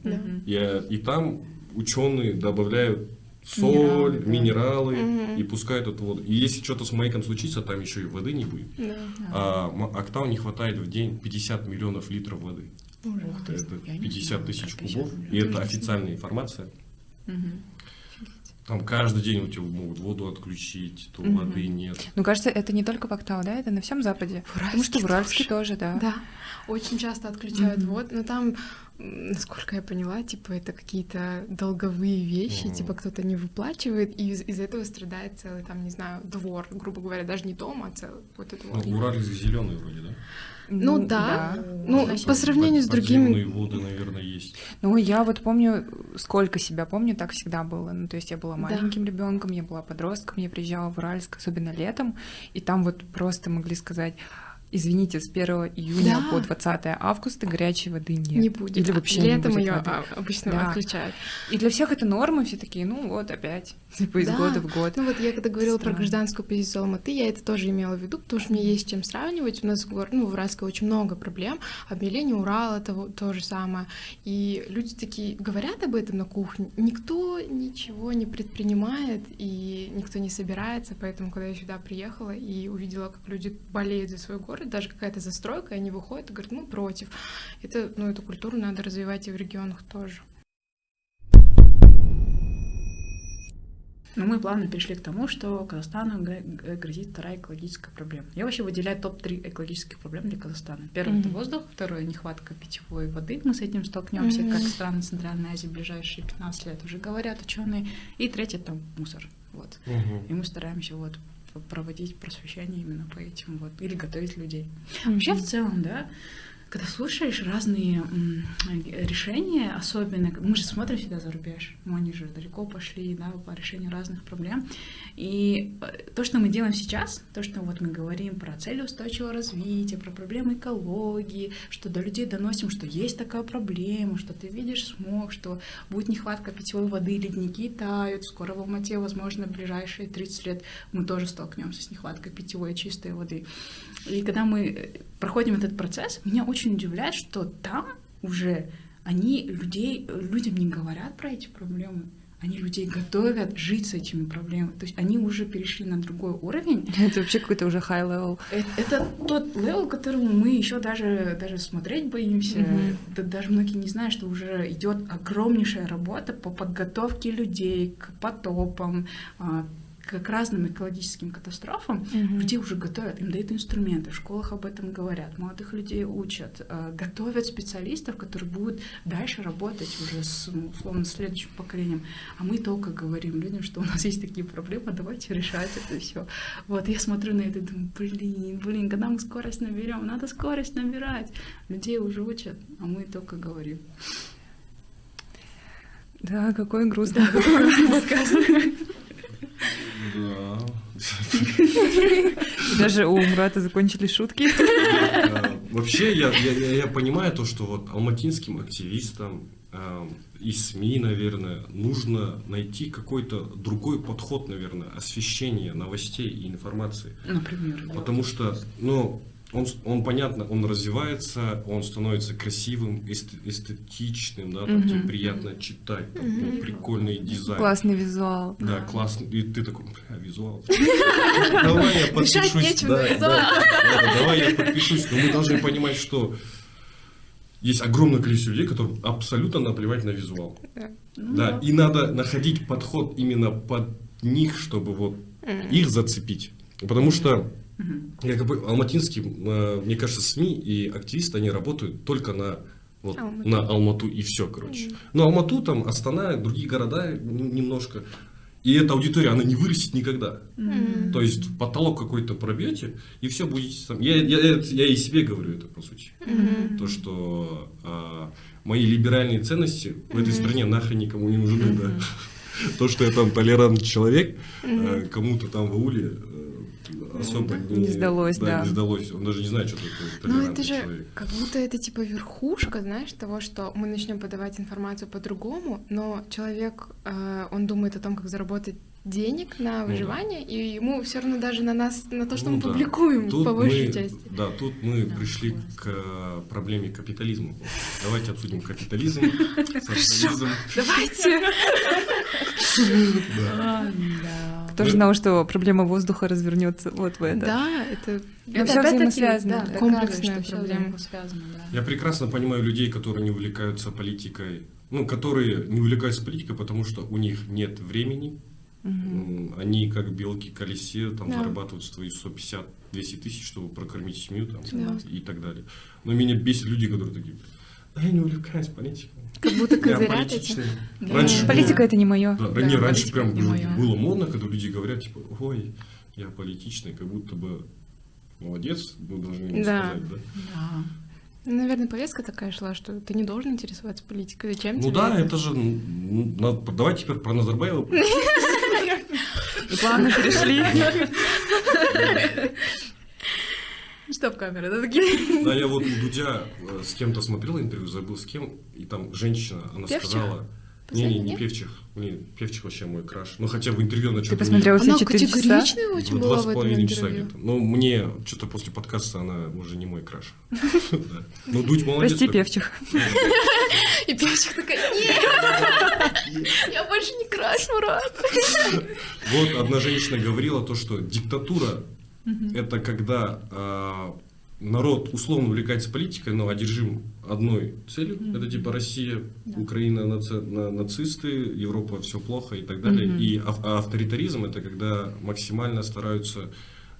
и там ученые добавляют соль, минералы, минералы угу. и пускают эту воду. И если что-то с маяком случится, там еще и воды не будет. Да. А Октау не хватает в день 50 миллионов литров воды. Ужас. Это 50 тысяч кубов, и это официальная информация. Угу. Там каждый день у тебя могут воду отключить, то угу. воды нет. Ну, кажется, это не только в Октау, да, это на всем Западе. В Потому что в Уральске тоже, тоже да. Да, очень часто отключают угу. воду, но там насколько я поняла, типа это какие-то долговые вещи, mm типа кто-то не выплачивает, и из- из этого страдает целый, там, не знаю, двор, грубо говоря, даже не дом, а целый вот это вот. Ну, Уральск зеленый вроде, да? Ну, ну да. да. Ну, Значит, по сравнению с другими... воды, наверное, есть. Ну, я вот помню, сколько себя помню, так всегда было. Ну, то есть я была маленьким да. ребенком, я была подростком, я приезжала в Уральск, особенно летом, и там вот просто могли сказать извините, с 1 июня да. по 20 августа горячей воды нет. Не будет. Или вообще Летом не будет ее воды. обычно да. отключают. И для всех это норма, все такие, ну вот опять, типа из да. года в год. Ну вот я когда говорила Странно. про гражданскую позицию Алматы, я это тоже имела в виду, потому что мне есть чем сравнивать. У нас в, ну, в Уральске очень много проблем. Обмеление Урала это то же самое. И люди такие говорят об этом на кухне. Никто ничего не предпринимает, и никто не собирается. Поэтому, когда я сюда приехала и увидела, как люди болеют за свой город, город, даже какая-то застройка, они выходят и говорят, мы против. Это, ну, эту культуру надо развивать и в регионах тоже. Но мы плавно перешли к тому, что Казахстану грозит вторая экологическая проблема. Я вообще выделяю топ-3 экологических проблем для Казахстана. Первое mm-hmm. это воздух, второе нехватка питьевой воды. Мы с этим столкнемся, mm-hmm. как страны Центральной Азии в ближайшие 15 лет уже говорят ученые. И третье это мусор. Вот. Mm-hmm. И мы стараемся вот проводить просвещение именно по этим вот, или готовить людей. Mm-hmm. Вообще в целом, да, когда слушаешь разные решения, особенно, мы же смотрим всегда за рубеж, ну, они же далеко пошли, да, по решению разных проблем, и э, то, что мы делаем сейчас, то, что вот мы говорим про цели устойчивого развития, про проблемы экологии, что до людей доносим, что есть такая проблема, что ты видишь смог, что будет нехватка питьевой воды, ледники тают, скоро в Алмате, возможно, в ближайшие 30 лет мы тоже столкнемся с нехваткой питьевой чистой воды. И когда мы э, проходим этот процесс, меня очень очень удивляет, что там уже они людей, людям не говорят про эти проблемы они людей готовят жить с этими проблемами. То есть они уже перешли на другой уровень. Это вообще какой-то уже high level. Это, это тот level, которому мы еще даже, даже смотреть боимся. Mm-hmm. Да, даже многие не знают, что уже идет огромнейшая работа по подготовке людей к потопам, а, к разным экологическим катастрофам, mm-hmm. людей уже готовят, им дают инструменты, в школах об этом говорят, молодых людей учат, э, готовят специалистов, которые будут дальше работать уже с, ну, условно, следующим поколением. А мы только говорим людям, что у нас есть такие проблемы, давайте решать это все. Вот, я смотрю на это и думаю, блин, блин, когда мы скорость наберем, надо скорость набирать. Людей уже учат, а мы только говорим. Да, какой грустный. Да, рассказ. Да. Даже у Мурата закончились шутки. Вообще, я, я, я понимаю то, что вот алматинским активистам э, и СМИ, наверное, нужно найти какой-то другой подход, наверное, освещения новостей и информации. Например. Потому что, ну, он, он понятно, он развивается, он становится красивым, эстетичным, да, там, тебе приятно читать, там, ну, прикольный дизайн. Классный визуал. Да, классный. И ты такой, бля, визуал. Давай я подпишусь. Давай я подпишусь. Но мы должны понимать, что есть огромное количество людей, которым абсолютно наплевать на визуал. Да, и надо находить подход именно под них, чтобы вот их зацепить. Потому что я как бы алматинский, э, мне кажется, СМИ и активисты, они работают только на вот, Алмату. на Алмату и все, короче. Но Алмату, там, Астана, другие города немножко. И эта аудитория, она не вырастет никогда. Mm. То есть потолок какой-то пробьете, и все будете там. Я, я, я, я и себе говорю это, по сути. Mm-hmm. То, что а, мои либеральные ценности mm-hmm. в этой стране нахрен никому не нужны. Mm-hmm. Да. То, что я там толерантный человек, mm-hmm. кому-то там в ауле особо не, не сдалось, да, да. Не сдалось. Он даже не знает, что такое Ну это же человек. как будто это типа верхушка, знаешь, того, что мы начнем подавать информацию по-другому, но человек, э, он думает о том, как заработать денег на выживание, ну, да. и ему все равно даже на нас, на то, что ну, мы да. публикуем, тут по большей мы, части. Да, тут мы да, пришли к э, проблеме капитализма. Давайте обсудим капитализм, социализм. Давайте. Кто же знал, что проблема воздуха развернется вот в это? Да, это, это все взаимосвязано. Да, комплексная проблема. Я прекрасно понимаю людей, которые не увлекаются политикой, ну, которые не увлекаются политикой, потому что у них нет времени, Угу. Они как белки колесе там да. зарабатывают свои 150-200 тысяч, чтобы прокормить семью там, да. и так далее. Но меня бесит люди, которые такие, да я не увлекаюсь политикой. Как будто козырят Да. Раньше Политика было, это не мое. Да, да, не, раньше прям было, было модно, когда люди говорят, типа, ой, я политичный, как будто бы молодец, мы должны ему да. сказать, да? Да. Ну, наверное, повестка такая шла, что ты не должен интересоваться политикой. Зачем ну тебе? Ну да, это, это же... Ну, надо, давай теперь про Назарбаева. И плавно перешли. Стоп, камера, да такие. Да, я вот у Дудя э, с кем-то смотрел интервью, забыл с кем, и там женщина, она сказала... Не-не, не Певчих. Не, Певчих вообще мой краш. Ну, хотя в интервью она что-то... Ты посмотрела все четыре часа? категоричная очень ну, была в этом интервью. часа где-то. Но мне что-то после подкаста она уже не мой краш. Ну, Дудь молодец. Прости, Певчих. И Певчих такая, нет, я больше не краш, Мурат. Вот одна женщина говорила то, что диктатура — это когда а, народ условно увлекается политикой, но одержим одной целью. Mm-hmm. Это типа Россия, да. Украина наци... на... нацисты, Европа все плохо и так далее. Mm-hmm. И ав... а авторитаризм это когда максимально стараются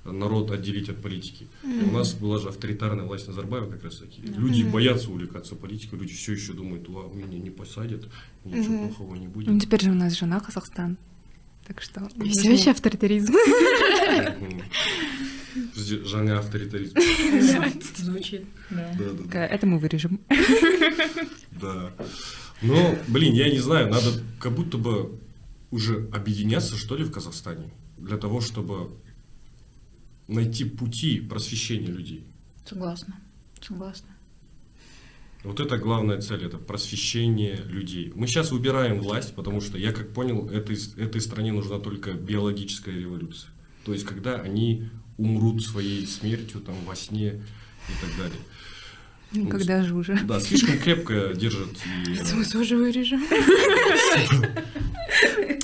народ отделить от политики. Mm-hmm. У нас была же авторитарная власть Назарбаева как раз таки. Mm-hmm. Люди боятся увлекаться политикой, люди все еще думают, Ва, меня не посадят, ничего mm-hmm. плохого не будет. Ну теперь же у нас жена Казахстан. Так что... Все еще авторитаризм. Жанр авторитаризм. Звучит, да. Это мы вырежем. Да. Но, блин, я не знаю, надо как будто бы уже объединяться, что ли, в Казахстане, для того, чтобы найти пути просвещения людей. Согласна, согласна. Вот это главная цель, это просвещение людей. Мы сейчас выбираем власть, потому что, я как понял, этой, этой стране нужна только биологическая революция. То есть, когда они умрут своей смертью там во сне и так далее. Ну, когда жужа. Да, слишком крепко держит. И, тоже вырежем.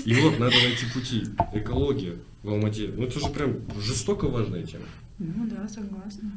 и вот надо найти пути. Экология в Алмате. Ну это же прям жестоко важная тема. Ну да, согласна.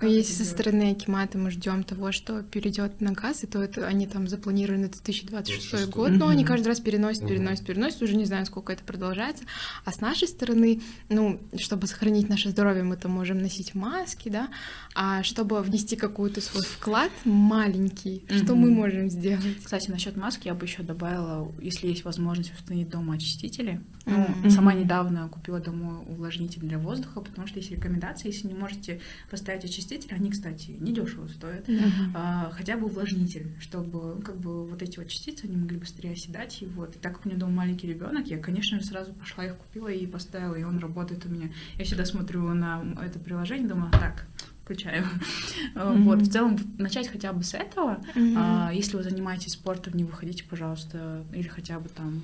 Но Как если со стороны Акимата мы ждем того, что перейдет на газ, и то это они там запланированы на 2026 26. год, но они каждый раз переносят, переносят, переносят, уже не знаю, сколько это продолжается. А с нашей стороны, ну, чтобы сохранить наше здоровье, мы там можем носить маски, да, а чтобы внести какой-то свой вклад маленький, что мы можем сделать? Кстати, насчет маски я бы еще добавила, если есть возможность установить дома очистители. Ну, сама недавно купила дома увлажнитель для воздуха, потому что есть рекомендации, если не можете поставить очиститель, они, кстати, недешево стоят. а, хотя бы увлажнитель, чтобы как бы вот эти вот частицы они могли быстрее оседать. И вот, и так как у меня дома маленький ребенок, я, конечно же, сразу пошла их купила и поставила, и он работает у меня. Я всегда смотрю на это приложение, думаю, так, включаю. А, Вот, в целом, начать хотя бы с этого. Мгм. А, Если вы занимаетесь спортом, не выходите, пожалуйста, или хотя бы там...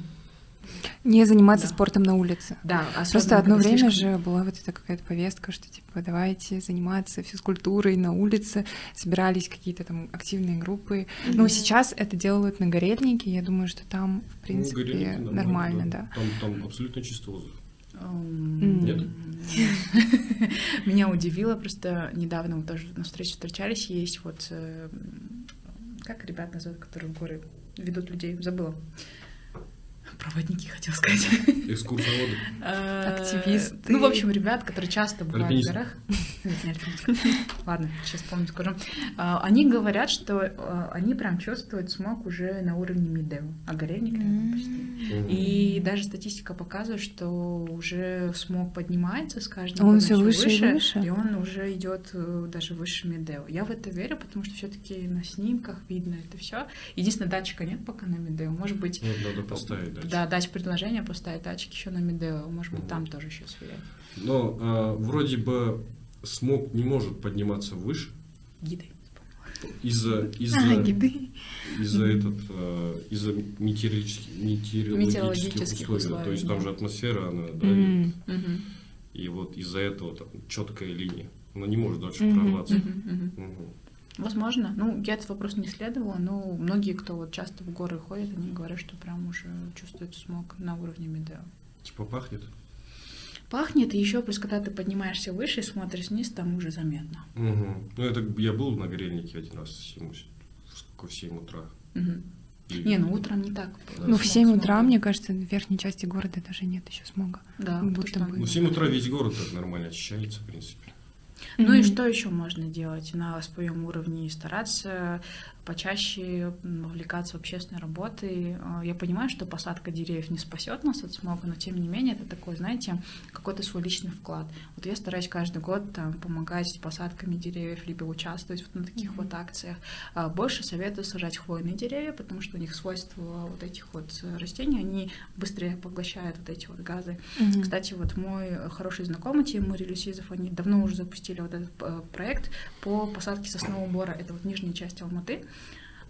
Не заниматься Да. спортом на улице. Да, Просто особенно, одно когда время слишком- же была вот эта какая-то повестка, что типа давайте заниматься физкультурой на улице, собирались какие-то там активные группы. Но Мгм. сейчас это делают на горельнике, я думаю, что там, в принципе, Ну, нормально, да. Там, там абсолютно чистый воздух. Нет? Меня удивило, просто недавно мы тоже на встрече встречались, есть вот, э, как ребят называют, которые в горы ведут людей, забыла. Проводники, хотела сказать. Экскурсоводы. Э, Активисты. Ну, в общем, ребят, которые часто бывают в горах. Ладно, сейчас помню, скажу. А, Они говорят, что а, они прям чувствуют смог уже на уровне Мидео, а горельник рядом почти. И даже статистика показывает, что уже смог поднимается с каждым Он всё выше и выше? и он уже идет э, даже выше Медео. Я в это верю, потому что все-таки на снимках видно это все. Единственное, датчика нет пока на Медео. Может быть, Вот надо поставить дальше. Да, дать предложение, поставить датчик еще на Медео. Может быть, там тоже еще сверять. Но а, вроде бы смог не может подниматься выше Гиды. из-за из-за А, гиды. из-за этот а, из-за метеорологических, метеорологических условий. условий, То есть там да. же атмосфера, она давит. Мгм. И вот из-за этого там четкая линия. Она не может дальше Мгм. прорваться. Мгм, мгм. Мгм. Возможно. Ну, я этот вопрос не исследовала, но многие, кто вот часто в горы ходят, они говорят, что прям уже чувствуют смог на уровне Медео. Типа пахнет. Пахнет, и еще плюс, когда ты поднимаешься выше и смотришь вниз, там уже заметно. Мгм. Ну, это я был на горельнике один раз в 7, в 7 утра. Мгм. И- Не, ну утром не так. было. Ну, в Смог, 7 смог. утра, мне кажется, в верхней части города даже нет еще смога. Да, будто бы. Ну, в 7 утра весь город так нормально очищается, в принципе. Ну и что еще можно делать на своем уровне? Стараться почаще вовлекаться в общественные работы. Э, Я понимаю, что посадка деревьев не спасет нас от смога, но тем не менее это такой, знаете, какой-то свой личный вклад. Вот я стараюсь каждый год там, помогать с посадками деревьев, либо участвовать вот на таких вот акциях. А Больше советую сажать хвойные деревья, потому что у них свойства вот этих вот э, растений, они быстрее поглощают вот эти вот газы. Мгм. Кстати, вот мой хороший знакомый Тимур Люсизов, они давно уже запустили вот этот э, проект по посадке соснового бора. Это вот нижняя часть Алматы.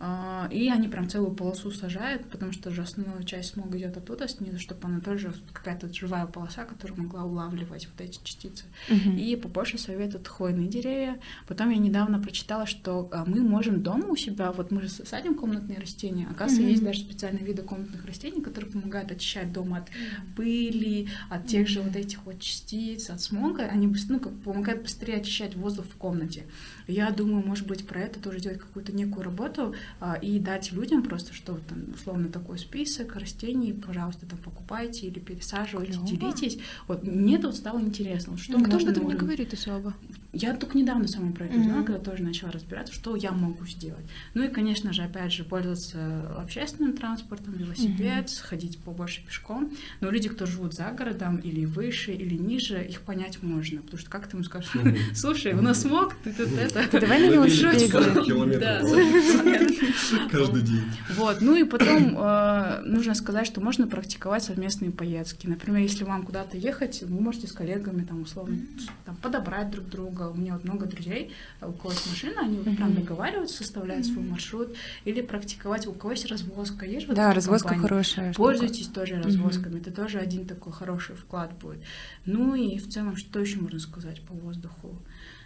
А, И они прям целую полосу сажают, потому что же основная часть смога идет оттуда снизу, чтобы она тоже какая-то живая полоса, которая могла улавливать вот эти частицы. Мгм. И побольше советуют хвойные деревья. Потом я недавно прочитала, что а, мы можем дома у себя, вот мы же садим комнатные растения, оказывается, Мгм. есть даже специальные виды комнатных растений, которые помогают очищать дом от пыли, от тех же вот этих вот частиц, от смога. Они ну, как помогают быстрее очищать воздух в комнате. Я думаю, может быть, про это тоже делать какую-то некую работу и дать людям просто, что вот там условно такой список растений, пожалуйста, там покупайте или пересаживайте, Клёво. делитесь. Вот мне тут стало интересно, вот что Ну, кто об этом не говорит особо? Я только недавно сама про это узнала, когда тоже начала разбираться, что я могу сделать. Ну и, конечно же, опять же, пользоваться общественным транспортом, велосипед, ходить побольше пешком. Но люди, кто живут за городом или выше, или ниже, их понять можно. Потому что как ты ему скажешь, Мгм. слушай, у нас смог, ты тут это... Давай на велосипеде. 40 километров Да, каждый день. Вот, ну и потом э, нужно сказать, что можно практиковать совместные поездки. Например, если вам куда-то ехать, вы можете с коллегами там условно там, подобрать друг друга. У меня вот много друзей, э, у кого есть машина, они вот прям договариваются, составляют свой маршрут. Или практиковать, у кого есть развозка. Есть вот Да, развозка компании? хорошая. штука. Пользуйтесь тоже развозками, это тоже один такой хороший вклад будет. Ну и в целом, что еще можно сказать по воздуху?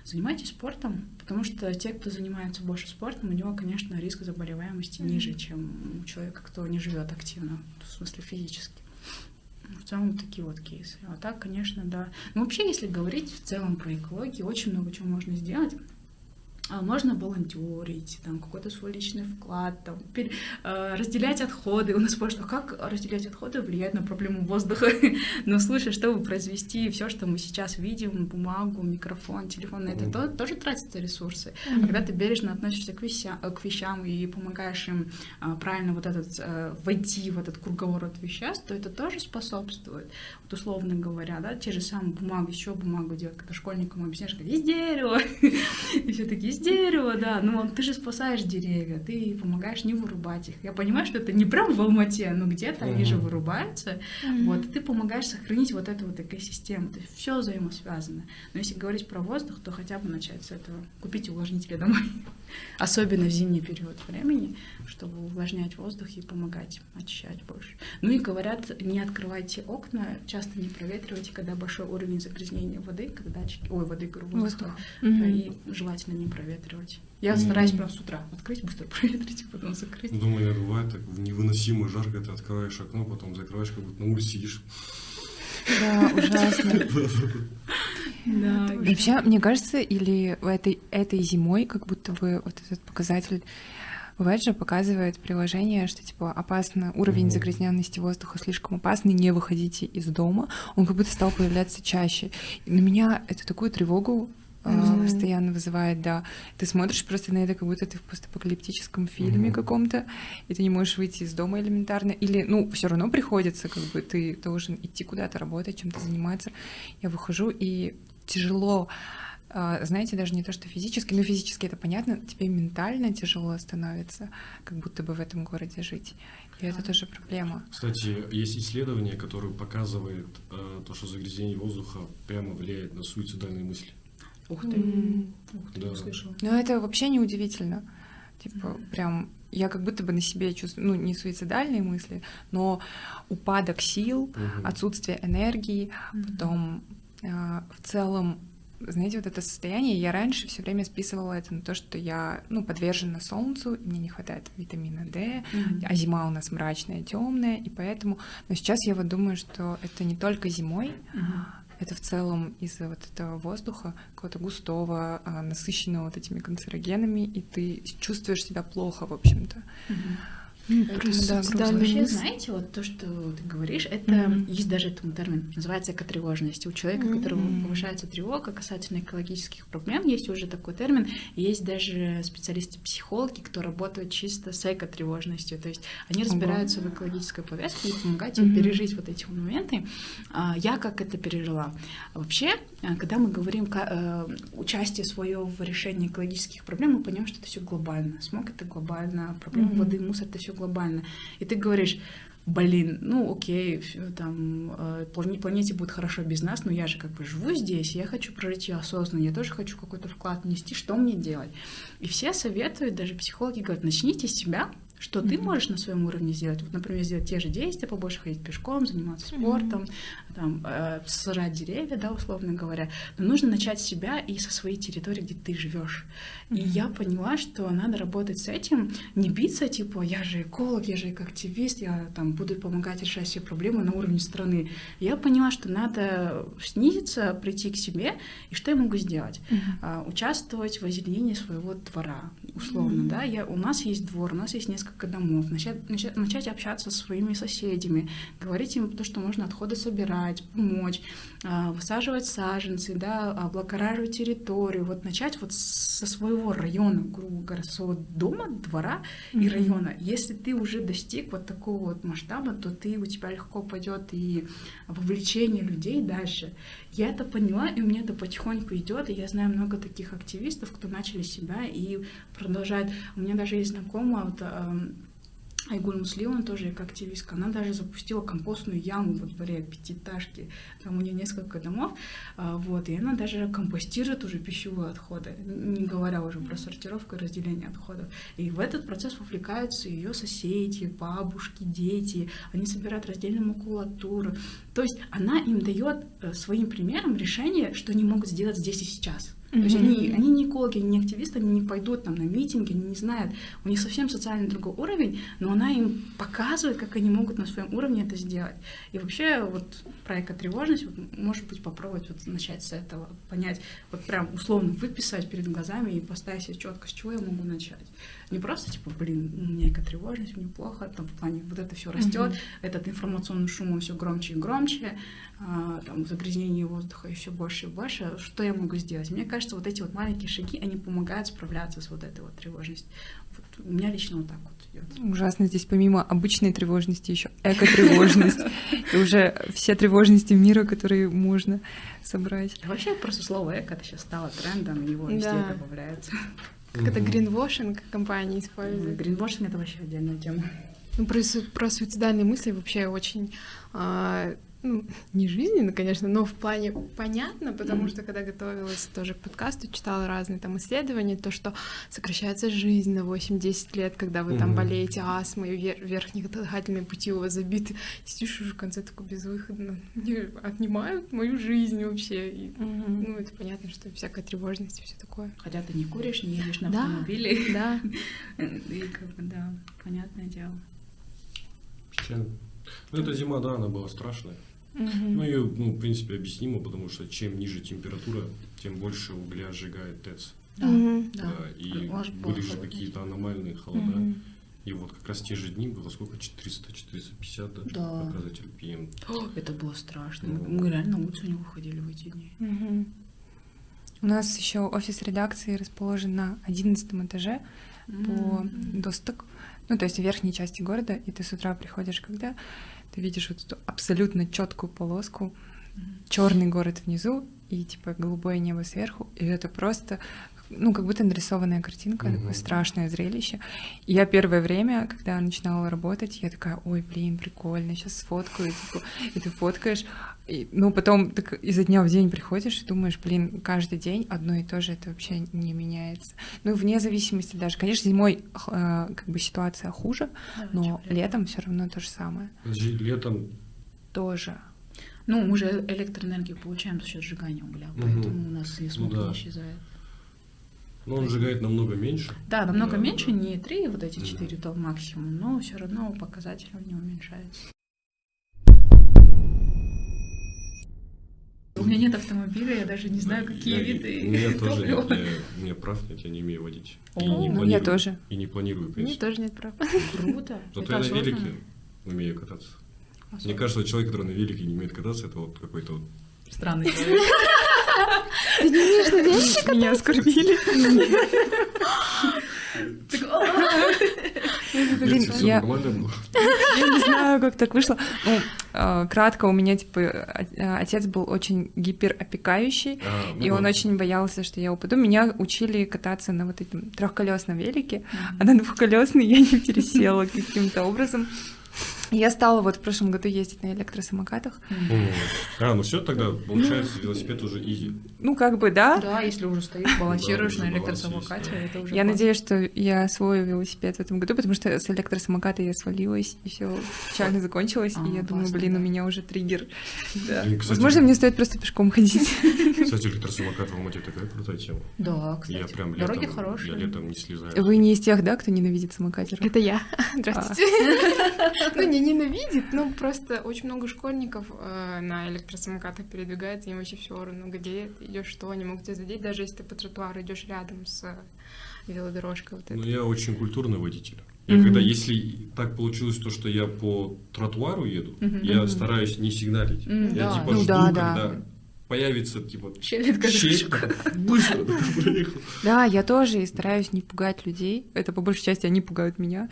занимайтесь спортом, потому что те, кто занимается больше спортом, у него, конечно, риск заболеваемости ниже, чем у человека, кто не живет активно, в смысле физически. В целом такие вот кейсы. А так, конечно, да. Но вообще, если говорить в целом про экологию, очень много чего можно сделать. А, можно волонтерить, там какой-то свой личный вклад, там, пер, э, разделять отходы. У нас спрашивают, а как разделять отходы влияет на проблему воздуха? Но слушай, чтобы произвести все, что мы сейчас видим, бумагу, микрофон, телефон, на это то, тоже тратятся ресурсы. Mm-hmm. Когда ты бережно относишься к, вещам, к вещам и помогаешь им а, правильно вот этот, а, войти в этот круговорот веществ, то это тоже способствует. Вот условно говоря, да, те же самые бумаги, еще бумагу делать, когда школьникам объясняешь, как из дерева, и все такие из дерева, да, но ты же спасаешь деревья, ты помогаешь не вырубать их. Я понимаю, что это не прям в Алмате, но где-то они же вырубаются, вот, и ты помогаешь сохранить вот эту вот экосистему, то есть все взаимосвязано. Но если говорить про воздух, то хотя бы начать с этого, купить увлажнители домой, особенно в зимний период времени, чтобы увлажнять воздух и помогать очищать больше. Ну и говорят, не открывайте окна, часто не проветривайте, когда большой уровень загрязнения воды, когда датчики, ой, воды, говорю, воздуха, и желательно не проветривать. Я стараюсь прям с утра открыть, быстро проветрить, потом закрыть. Думаю, бывает так невыносимо жарко, ты открываешь окно, потом закрываешь, как будто на улице сидишь. Да, ужасно. Да. Вообще, мне кажется, или этой, этой зимой как будто бы вот этот показатель Бывает же показывает приложение, что типа опасно, уровень загрязненности воздуха слишком опасный, не выходите из дома. Он как будто стал появляться чаще. И на меня это такую тревогу mm-hmm. постоянно вызывает, да. Ты смотришь просто на это, как будто ты в постапокалиптическом фильме mm-hmm. каком-то, и ты не можешь выйти из дома элементарно, или, ну, все равно приходится, как бы ты должен идти куда-то работать, чем-то заниматься. Я выхожу, и тяжело а, знаете, даже не то, что физически, но физически это понятно, тебе ментально тяжело становится, как будто бы в этом городе жить. И это тоже проблема. Кстати, есть исследование, которое показывает э, то, что загрязнение воздуха прямо влияет на суицидальные мысли. Ух ты, mm. ух ты, да. слышала. Ну, это вообще не удивительно. Типа, mm. прям я как будто бы на себе чувствую, ну, не суицидальные мысли, но упадок сил, mm-hmm. отсутствие энергии, mm-hmm. потом э, в целом знаете, вот это состояние, я раньше все время списывала это на то, что я, ну, подвержена солнцу, и мне не хватает витамина D, mm-hmm. а зима у нас мрачная, темная, и поэтому, но сейчас я вот думаю, что это не только зимой, mm-hmm это в целом из-за вот этого воздуха, какого-то густого, а, насыщенного вот этими канцерогенами, и ты чувствуешь себя плохо, в общем-то. Mm-hmm. Просто, да, вообще, знаете, вот то, что ты говоришь, это mm-hmm. есть даже этому термин, называется экотревожность. У человека, mm-hmm. у которого повышается тревога касательно экологических проблем, есть уже такой термин. Есть даже специалисты-психологи, кто работают чисто с экотревожностью. То есть они разбираются mm-hmm. в экологической повестке и помогают mm-hmm. пережить вот эти моменты. А, я как это пережила. Вообще, а, когда мы говорим э, участие свое в решении экологических проблем, мы понимаем, что это все глобально. Смог это глобально, проблема mm-hmm. воды, мусор это все глобально. И ты говоришь, блин, ну окей, там э, планете будет хорошо без нас, но я же как бы живу здесь, я хочу прожить ее осознанно, я тоже хочу какой-то вклад внести, что мне делать? И все советуют, даже психологи говорят, начните с себя, что mm-hmm. ты можешь на своем уровне сделать. Вот, например, сделать те же действия, побольше ходить пешком, заниматься спортом, mm-hmm. там, э, сажать деревья, да, условно говоря. Но нужно начать с себя и со своей территории, где ты живешь. Mm-hmm. И я поняла, что надо работать с этим, не биться, типа, я же эколог, я же активист, я там буду помогать решать все проблемы на уровне страны. Я поняла, что надо снизиться, прийти к себе, и что я могу сделать? Mm-hmm. А, участвовать в озеленении своего двора, условно, mm-hmm. да. Я, у нас есть двор, у нас есть несколько несколько домов, начать, начать, начать общаться со своими соседями, говорить им то, что можно отходы собирать, помочь, высаживать саженцы, да, облагораживать территорию, вот начать вот со своего района, грубо говоря, своего дома, двора mm-hmm. и района. Если ты уже достиг вот такого вот масштаба, то ты, у тебя легко пойдет и вовлечение людей дальше. Я это поняла, и у меня это потихоньку идет, и я знаю много таких активистов, кто начали себя и продолжают. У меня даже есть знакомая, вот, Айгуль Муслимова тоже активистка, она даже запустила компостную яму во дворе пятиэтажки, там у нее несколько домов, а, вот, и она даже компостирует уже пищевые отходы, не говоря уже про сортировку и разделение отходов. И в этот процесс вовлекаются ее соседи, бабушки, дети, они собирают раздельную макулатуру. То есть она им дает э, своим примером решение, что они могут сделать здесь и сейчас. То есть они, они не экологи, они не активисты, они не пойдут там на митинги, они не знают. У них совсем социальный другой уровень, но она им показывает, как они могут на своем уровне это сделать. И вообще вот про экотревожность, вот, может быть, попробовать вот начать с этого, понять, вот прям условно выписать перед глазами и поставить себе четко, с чего я могу начать. Не просто типа, блин, у меня экотревожность, мне плохо, там в плане вот это все растет, mm-hmm. этот информационный шум все громче и громче, а, там загрязнение воздуха все больше и больше. Что я могу сделать? Мне кажется, вот эти вот маленькие шаги, они помогают справляться с вот этой вот тревожностью. Вот у меня лично вот так вот идет. Ужасно здесь помимо обычной тревожности еще эко-тревожность. И уже все тревожности мира, которые можно собрать. Вообще просто слово эко это сейчас стало трендом, его везде добавляется. Как это гринвошинг компании используют. Гринвошинг — это вообще отдельная тема. Ну, про, про суицидальные мысли вообще очень а, ну, не жизненно, конечно, но в плане понятно, потому что когда готовилась тоже к подкасту, читала разные там исследования, то, что сокращается жизнь на 8-10 лет, когда вы mm-hmm. там болеете астмой, вер- верхние дыхательные пути у вас забиты, сидишь уже в конце такой безвыходно, мне отнимают мою жизнь вообще. И, mm-hmm. Ну, это понятно, что всякая тревожность и все такое. Хотя ты не куришь, не едешь на да, автомобиле. Да. И как бы, да, понятное дело. Ну, эта зима, да, она была страшная. Угу. Ну, ее, ну, в принципе, объяснимо, потому что чем ниже температура, тем больше угля сжигает ТЭЦ. Да, угу. да. да. И Может, были же какие-то аномальные холода. Угу. И вот как раз те же дни было сколько? 400-450 даже да. показатель ПМ. Это было страшно. Ну, Мы реально на улицу не выходили в эти дни. Угу. У нас еще офис редакции расположен на 11 этаже mm по Досток. Ну, то есть в верхней части города, и ты с утра приходишь, когда ты видишь вот эту абсолютно четкую полоску, черный город внизу и типа голубое небо сверху, и это просто ну, как будто нарисованная картинка, угу. такое страшное зрелище. И я первое время, когда начинала работать, я такая, ой, блин, прикольно, сейчас сфоткаю, типа, и ты фоткаешь, и, ну, потом так изо дня в день приходишь и думаешь, блин, каждый день одно и то же, это вообще не меняется. Ну, вне зависимости даже. Конечно, зимой э, как бы ситуация хуже, да, но летом все равно то же самое. Летом тоже. Ну, мы же электроэнергию получаем за счет сжигания угля, угу. поэтому у нас и смог ну, да. не исчезает. Но он сжигает намного меньше. Да, намного да, меньше, да. не 3, вот эти 4 да. максимум, но все равно показатель у него уменьшается. У меня нет автомобиля, я даже не знаю, какие я, виды. У меня тоже нет, я, у меня прав нет, я не умею водить. О, и не ну, я тоже. И не планирую, конечно. У меня тоже нет прав. Круто. Зато я на велике умею кататься. Особенно. Мне кажется, человек, который на велике не умеет кататься, это вот какой-то вот... Странный человек. Ты не умеешь на велике Меня оскорбили. Блин, я... я не знаю, как так вышло. Ну, а, кратко, у меня, типа, отец был очень гиперопекающий, а, и он ну. очень боялся, что я упаду. Меня учили кататься на вот этом трехколесном велике, а на двухколесный я не пересела каким-то образом. Я стала вот в прошлом году ездить на электросамокатах. Mm. А, ну все, тогда получается велосипед уже изи. Ну, как бы, да. Да, если уже стоишь, балансируешь на электросамокате, это уже Я надеюсь, что я освою велосипед в этом году, потому что с электросамоката я свалилась, и все печально закончилось, и я а, думаю, блин, у меня уже триггер. Возможно, мне стоит просто пешком ходить. Кстати, электросамокат в Алмате такая крутая тема. Да, кстати. Я прям Дороги хорошие. Я летом не слезаю. Вы не из тех, да, кто ненавидит самокатеров? Это я. Здравствуйте. Ну, не ненавидит, ну просто очень много школьников э, на электросамокатах передвигается, им вообще все равно, где идешь что, они могут тебя задеть, даже если ты по тротуару идешь рядом с э, велодорожкой. Вот ну, я очень культурный водитель. Я mm-hmm. когда, если так получилось то, что я по тротуару еду, mm-hmm. я стараюсь не сигналить. Mm-hmm. Я да. типа ну, жду, да, когда да. Появится типа щель, щель быстро Да, я тоже и стараюсь не пугать людей. Это по большей части они пугают меня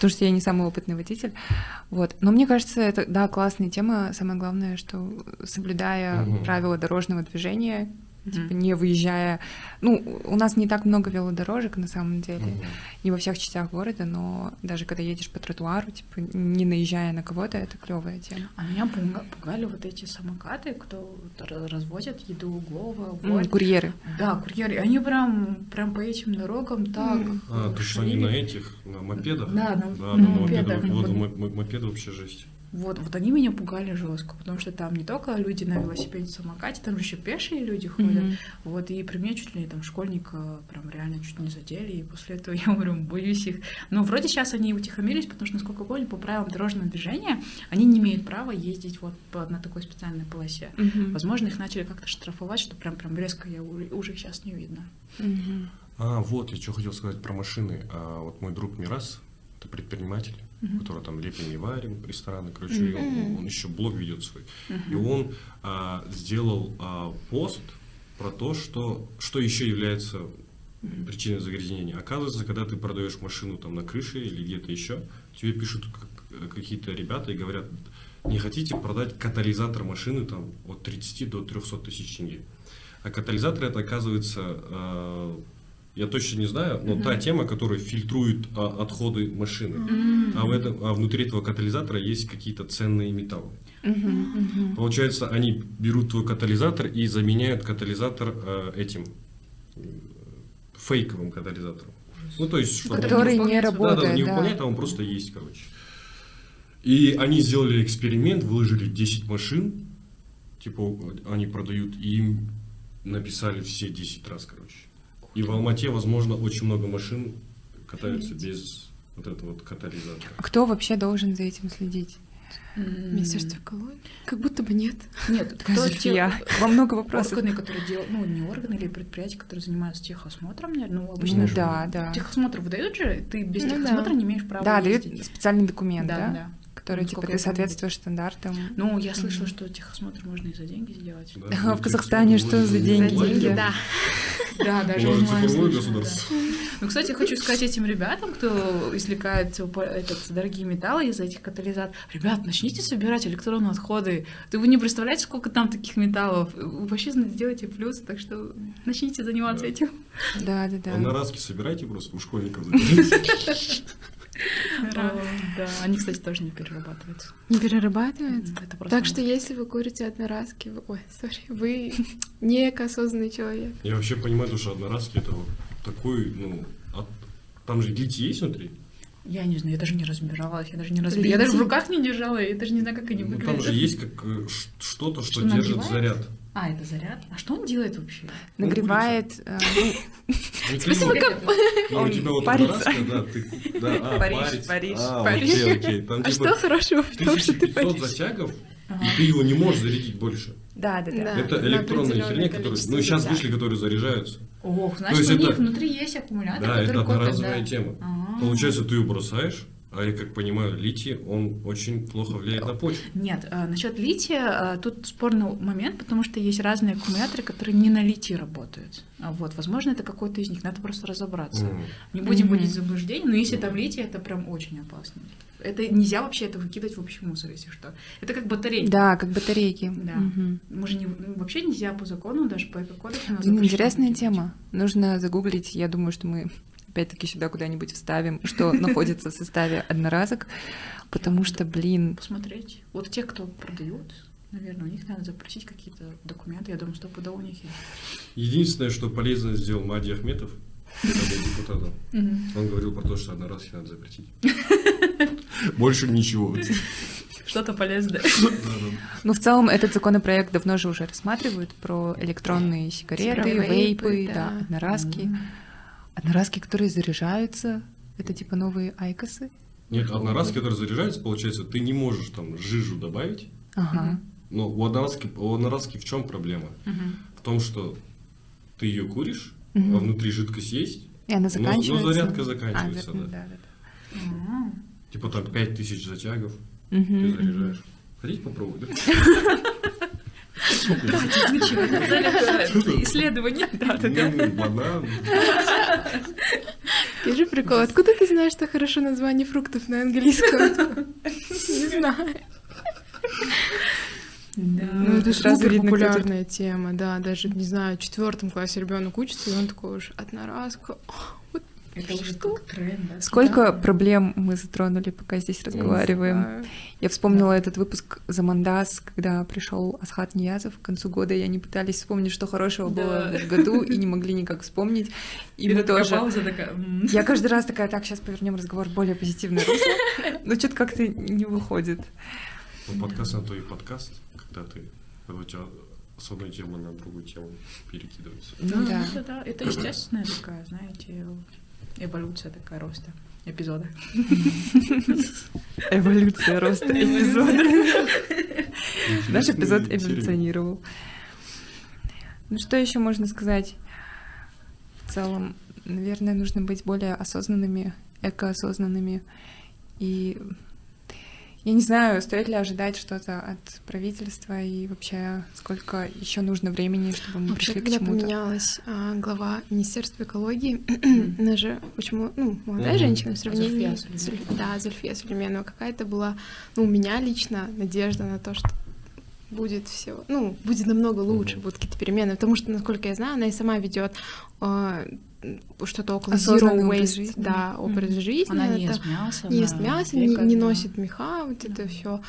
потому что я не самый опытный водитель. Вот. Но мне кажется, это, да, классная тема. Самое главное, что соблюдая угу. правила дорожного движения, mm-hmm. типа не выезжая. Ну, у нас не так много велодорожек на самом деле, mm-hmm. не во всех частях города, но даже когда едешь по тротуару, типа не наезжая на кого-то, это клевая тема. А меня пугали вот эти самокаты, кто развозят еду угловую, mm, курьеры. Да, курьеры. Они прям прям по этим дорогам так. Mm. А, то что они на этих, на мопедах? Да, на, да, на, на мопедах. Вот, вот мопеды вообще жесть. Вот, вот они меня пугали жестко, потому что там не только люди на велосипеде, самокате, там же еще пешие люди ходят. Мгм. Вот, и при мне чуть ли там школьника прям реально чуть не задели, и после этого я говорю, боюсь их. Но вроде сейчас они утихомирились, потому что, насколько помню, по правилам дорожного движения они не имеют права ездить вот по, на такой специальной полосе. Мгм. Возможно, их начали как-то штрафовать, что прям прям резко я уже сейчас не видно. Мгм. А, вот, я что хотел сказать про машины. А, вот мой друг Мирас, это предприниматель, Мгм. который там лепим и варим, рестораны, короче, и он, он еще блог ведет свой. И Мгм. он а, сделал а, пост про то, что, что еще является причиной загрязнения. Оказывается, когда ты продаешь машину там на крыше или где-то еще, тебе пишут как- какие-то ребята и говорят, не хотите продать катализатор машины там от 30 до 300 тысяч тенге. А катализатор это оказывается, э, я точно не знаю, но та тема, которая фильтрует а, отходы машины. М. А, в этом, а внутри этого катализатора есть какие-то ценные металлы. Мгм. Получается, они берут твой катализатор и заменяют катализатор э, этим э, фейковым катализатором. Ну, то есть, чтобы он- Который не выполняется, да, да, работает, не да. выполняет, а он просто есть, короче. И они сделали эксперимент, выложили 10 машин, типа они продают, и им написали все 10 раз, короче. И в Алмате, возможно, очень много машин катаются без вот этого вот катализатора. А кто вообще должен за этим следить? Министерство экологии? Как будто бы нет. Нет, кто те- Зульфия, вам много вопросов. Органы, которые делают, ну, не органы или предприятия, которые занимаются техосмотром, наверное, ну, обычно Ну же да, да. Техосмотр выдают же, ты без Ну техосмотра да. не имеешь права Да, дают ездить. специальный документ, Да, да? да. Который, типа, Насколько ты соответствуешь стандартам. Ну, я слышала, что техосмотр можно и за деньги сделать. Да, А в ну, Казахстане типа, что за деньги? онлайн, Деньги, да. Да, даже цифровое государство. да. Ну, кстати, хочу сказать этим ребятам, кто извлекает этот, дорогие металлы из этих катализаторов. Ребят, начните собирать электронные отходы. Ты вы не представляете, сколько там таких металлов. Вы вообще сделайте плюс, так что начните заниматься Да. этим. Да, да, да. А на раски собирайте просто, у школьников Да, они, кстати, тоже не перерабатываются. Не перерабатывается? Это просто Так что если вы курите одноразки, вы... ой, сори, вы не экосознанный человек. Я вообще понимаю, то, что одноразки это вот такой, ну, от- там же литий есть внутри? Я не знаю, я даже не разбиралась, я даже не разбиралась. Я даже в руках не держала, я даже не знаю, как они Ну, выглядят. там же есть как э, что-то, что, Что держит заряд. А, это заряд? А что он делает вообще? Нагревает, э, ну, Спасибо, как... ну, у Он тебя вот парится. да, да, а, Париж. Париж, а, Париж. окей. Там, А типа, что хорошего в том, что ты 1500 паришь? затягов, и ты его не можешь зарядить больше. да, да, да. Да. это электронные херни, которые, ну, сейчас вышли, которые заряжаются. Ох, значит, у них это- внутри есть аккумулятор, Да, который это копит, одноразовая да. тема. А. Получается, ты ее бросаешь, а я как понимаю, литий, он очень плохо влияет на почву. Нет, а, насчет лития а, тут спорный момент, потому что есть разные аккумуляторы, которые не на литии работают. А Вот, возможно, это какой-то из них, надо просто разобраться. М. Не будем вводить в заблуждение, но если там литий, это прям очень опасно. Это нельзя вообще это выкидывать в общий мусор, если что. Это как батарейка. Да, как батарейки. Да. Мгм. Мы же не, ну, вообще нельзя по закону, даже по эко-кодексу. интересная тема. Нужно загуглить. Я думаю, что мы опять-таки сюда куда-нибудь вставим, что находится в составе одноразок, потому что, блин, Посмотреть. Вот те, кто продают, наверное, у них надо запросить какие-то документы. Я думаю, стопудово у них есть. Единственное, что полезно сделал Мади Ахметов, когда был депутатом, он говорил про то, что одноразки надо запретить. Больше ничего. Что-то полезное. ну в целом этот законопроект давно же уже рассматривают про электронные сигареты, вейпы, да. одноразки. Одноразки, которые заряжаются, это типа новые айкосы. Нет, одноразки, которые заряжаются, получается, ты не можешь там жижу добавить. Ага. Но у одноразки, у одноразки в чем проблема? В том, что ты ее куришь, Мгм. а внутри жидкость есть, И она но, заканчивается. но зарядка А, заканчивается. да, да. да, да. А, Типа там 5000 затягов, Мгм, ты заряжаешь. Хотите попробовать? да? Исследование. М, Банан. Скажи прикол, откуда ты знаешь, что хорошо название фруктов на английском? Не знаю. Ну, это сразу видно, популярная тема, да, даже, не знаю, в четвертом классе ребенок учится, и он такой уж одноразка. Это уже как тренд, да? Сколько проблем мы затронули, пока здесь разговариваем. Я вспомнила этот выпуск «Замандас», когда пришел Асхат Ниязов. К концу года, и они пытались вспомнить, что хорошего Да. было в году, и не могли никак вспомнить. И, мы такая тоже... пауза такая. Я каждый раз такая, так, сейчас повернем разговор более позитивное русло, но что-то как-то не выходит. Ну, подкаст на то и подкаст, когда ты, когда у тебя с одной темы на другую тему перекидывается. Ну, да. Это, да, это естественная такая, знаете, эволюция такая роста эпизода. Эволюция роста эпизода. Наш эпизод эволюционировал. Ну что еще можно сказать? В целом, наверное, нужно быть более осознанными, экоосознанными и я не знаю, стоит ли ожидать что-то от правительства и вообще сколько еще нужно времени, чтобы мы вообще, пришли к чему-то. Когда поменялась а, глава Министерства экологии, она же очень ну, молодая женщина в сравнении да, Зульфия Сулейменова. Какая-то была, ну, у меня лично надежда на то, что будет все, ну, будет намного лучше, будут какие-то перемены, потому что, насколько я знаю, она и сама ведет а, что-то около zero waste, жизни. да, образ mm-hmm. жизни. Она не ест мясо. Не ест мясо, не, не носит меха, вот это все.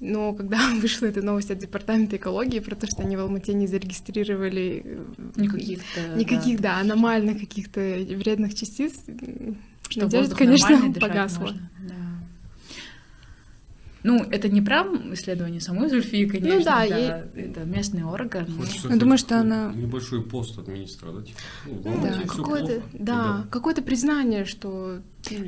Но когда вышла эта новость от департамента экологии про то, что они в Алмате не зарегистрировали э, никаких, никаких да, да аномальных каких-то вредных частиц, что надежда, конечно, погасла. Можно. Да. Ну, это не прям исследование самой Зульфии, конечно, ну, да, да и... это местный орган. Хочется Я думаю, что она... Небольшой пост от министра, да? Типа, ну, да, какое-то, да, какое-то признание, что...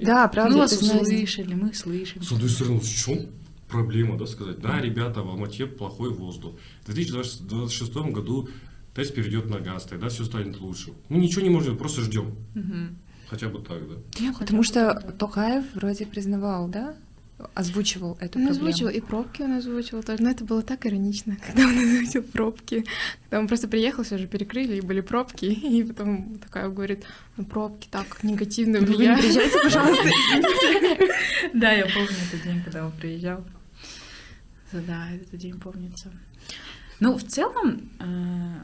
Да, правда, мы вас услышали, мы слышим. С одной стороны, в чем проблема, да, сказать, да, ребята, в Алмате плохой воздух. В 2026 году тест перейдет на газ, тогда все станет лучше. Мы ничего не можем, просто ждем. Угу. Хотя бы так, да. Потому что Токаев вроде признавал, да, озвучивал эту он проблему. озвучивал, и пробки он озвучивал тоже. Но это было так иронично, когда он озвучил пробки. Когда он просто приехал, все же перекрыли, и были пробки. И потом такая говорит, ну пробки так негативно влияют. Вы не приезжайте, пожалуйста. Да, я помню этот день, когда он приезжал. Да, этот день помнится. Ну, в целом, э,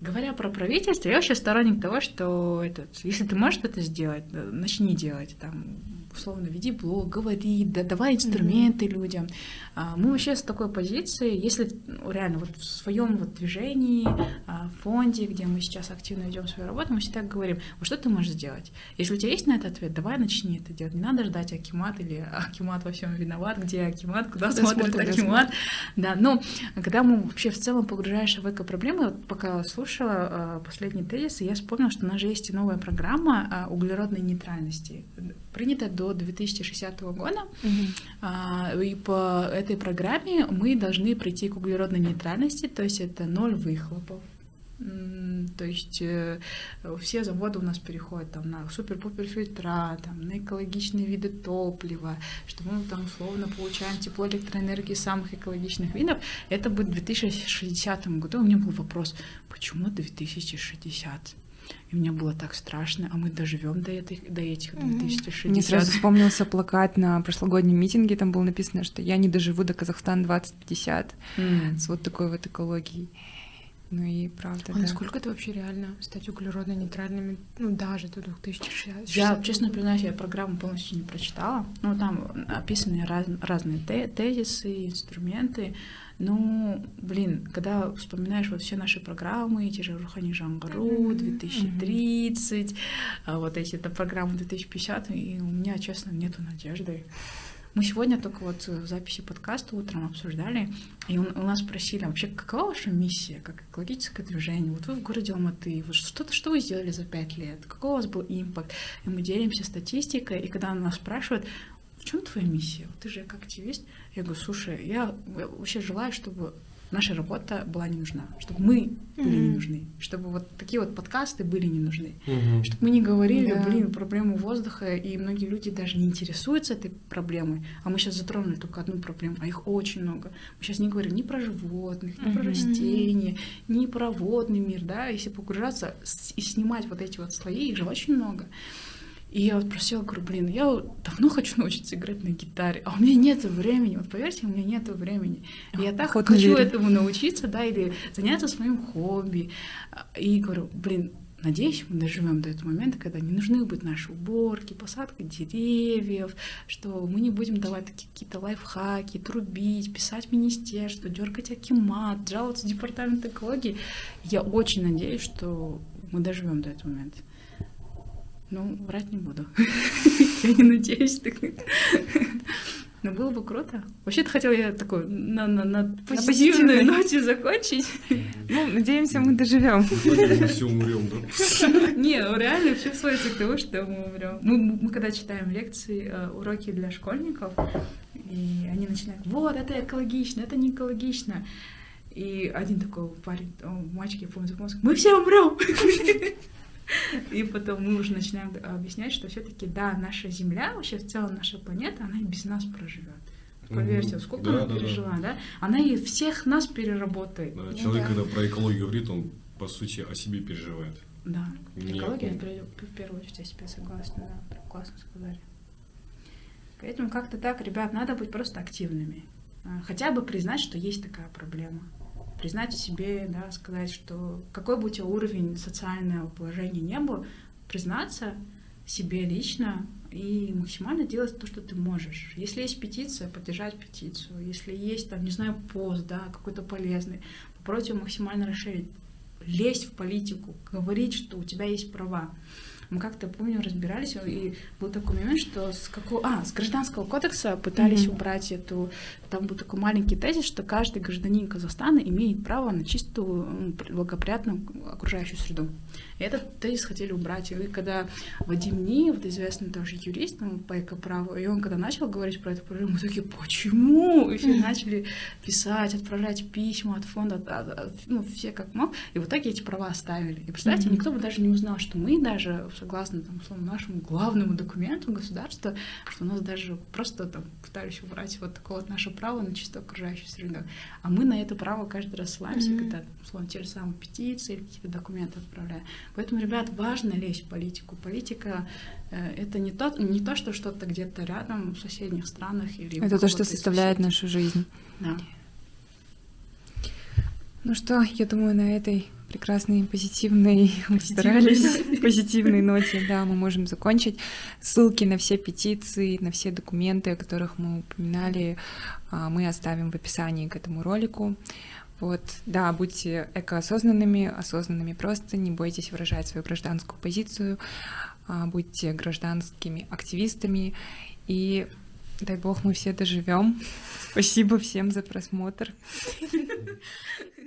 говоря про правительство, я вообще сторонник того, что этот, если ты можешь это сделать, начни делать. Там, условно, веди блог, говори, да, давай инструменты mm-hmm. людям. А, мы вообще с такой позиции, если ну, реально вот в своем вот движении, а, фонде, где мы сейчас активно ведем свою работу, мы всегда говорим, вот что ты можешь сделать? Если у тебя есть на это ответ, давай начни это делать. Не надо ждать Акимат или Акимат во всем виноват, где Акимат, куда, смотрит, смотрит Акимат. Да, но когда мы вообще в целом погружаешься в эко-проблемы, пока слушала последний тезис, я вспомнила, что у нас же есть и новая программа углеродной нейтральности, принятая до 2060 года. Угу. И по этой программе мы должны прийти к углеродной нейтральности, то есть это ноль выхлопов. То есть э, все заводы у нас переходят там, на супер-пупер фильтра, там, на экологичные виды топлива, что мы там условно получаем тепло электроэнергии самых экологичных видов. Это будет в 2060 году. У меня был вопрос, почему 2060? И мне было так страшно, а мы доживем до, этих, до этих 2060. Мне сразу вспомнился плакат на прошлогоднем митинге, там было написано, что я не доживу до Казахстана 2050 mm. с вот такой вот экологией. Ну и правда, а да. насколько это вообще реально стать углеродно-нейтральными, ну даже до 2060? Я, честно признаюсь, я программу полностью не прочитала. Ну там описаны раз, разные тезисы, инструменты. Ну, блин, когда вспоминаешь вот все наши программы, те же Рухани Жангару, 2030, mm-hmm. вот эти это программы 2050, и у меня, честно, нету надежды. Мы сегодня только вот в записи подкаста утром обсуждали, и у, нас спросили, вообще, какова ваша миссия, как экологическое движение? Вот вы в городе Алматы, вот что-то, что вы сделали за пять лет? Какой у вас был импакт? И мы делимся статистикой, и когда нас спрашивают, в чем твоя миссия? Ты же как активист. Я говорю, слушай, я вообще желаю, чтобы наша работа была не нужна, чтобы мы были mm-hmm. не нужны, чтобы вот такие вот подкасты были не нужны, mm-hmm. чтобы мы не говорили, yeah. блин, проблему воздуха, и многие люди даже не интересуются этой проблемой, а мы сейчас затронули только одну проблему, а их очень много. Мы сейчас не говорим ни про животных, ни mm-hmm. про растения, ни про водный мир, да, если погружаться и снимать вот эти вот слои, их же очень много. И я вот просила, говорю, блин, я давно хочу научиться играть на гитаре, а у меня нет времени, вот поверьте, у меня нет времени. И я так Ход хочу этому научиться, да, или заняться своим хобби. И говорю, блин, Надеюсь, мы доживем до этого момента, когда не нужны будут наши уборки, посадка деревьев, что мы не будем давать такие какие-то лайфхаки, трубить, писать министерство, дергать акимат, жаловаться в департамент экологии. Я очень надеюсь, что мы доживем до этого момента. Ну, врать не буду. Я не надеюсь. Ну, было бы круто. Вообще-то хотела я такой на, на, на позитивной ноте закончить. Ну, надеемся, мы доживем. Мы все умрем, да? Не, ну, реально все сводится к тому, что мы умрем. Мы, мы когда читаем лекции, э, уроки для школьников, и они начинают, вот, это экологично, это не экологично. И один такой парень, мальчик, я помню, мы все умрем. И потом мы уже начинаем объяснять, что все-таки да, наша Земля, вообще в целом наша планета, она и без нас проживет. Поверьте, сколько да, она да, пережила, да. да? Она и всех нас переработает. Да, человек, да. когда про экологию говорит, он по сути о себе переживает. Да. Не Экология, в первую очередь, я себе согласна, да, классно сказали. Поэтому как-то так, ребят, надо быть просто активными. А, хотя бы признать, что есть такая проблема признать в себе, да, сказать, что какой бы у тебя уровень социального положения не был, признаться себе лично и максимально делать то, что ты можешь. Если есть петиция, поддержать петицию. Если есть, там, не знаю, пост, да, какой-то полезный, попробуйте максимально расширить. Лезть в политику, говорить, что у тебя есть права. Мы как-то, помню, разбирались, и был такой момент, что с какого... А, с гражданского кодекса пытались mm-hmm. убрать эту... Там был такой маленький тезис, что каждый гражданин Казахстана имеет право на чистую, благоприятную окружающую среду. Этот тезис хотели убрать. И когда Вадим Ниев, известный тоже юрист ну, по экоправу, и он когда начал говорить про эту проблему, мы такие, почему? И все начали писать, отправлять письма от фонда, от, от, ну, все как мог. И в итоге эти права оставили. И представьте, mm-hmm. никто бы даже не узнал, что мы даже согласно там, условно, нашему главному документу государства, что у нас даже просто там пытались убрать вот такое вот наше право на чистую окружающую среду. А мы на это право каждый раз ссылаемся, mm-hmm. когда, условно, те же самые петиции или какие-то документы отправляем. Поэтому, ребят, важно лезть в политику. Политика э, это не то, не то, что что-то где-то рядом в соседних странах или Это то, что составляет нашу жизнь. Да. Ну что, я думаю, на этой прекрасной, позитивной, мы старались, позитивной ноте, да, мы можем закончить. Ссылки на все петиции, на все документы, о которых мы упоминали, а, мы оставим в описании к этому ролику. Вот, да, будьте экоосознанными, осознанными просто, не бойтесь выражать свою гражданскую позицию, а, будьте гражданскими активистами и дай бог мы все доживем. Спасибо всем за просмотр.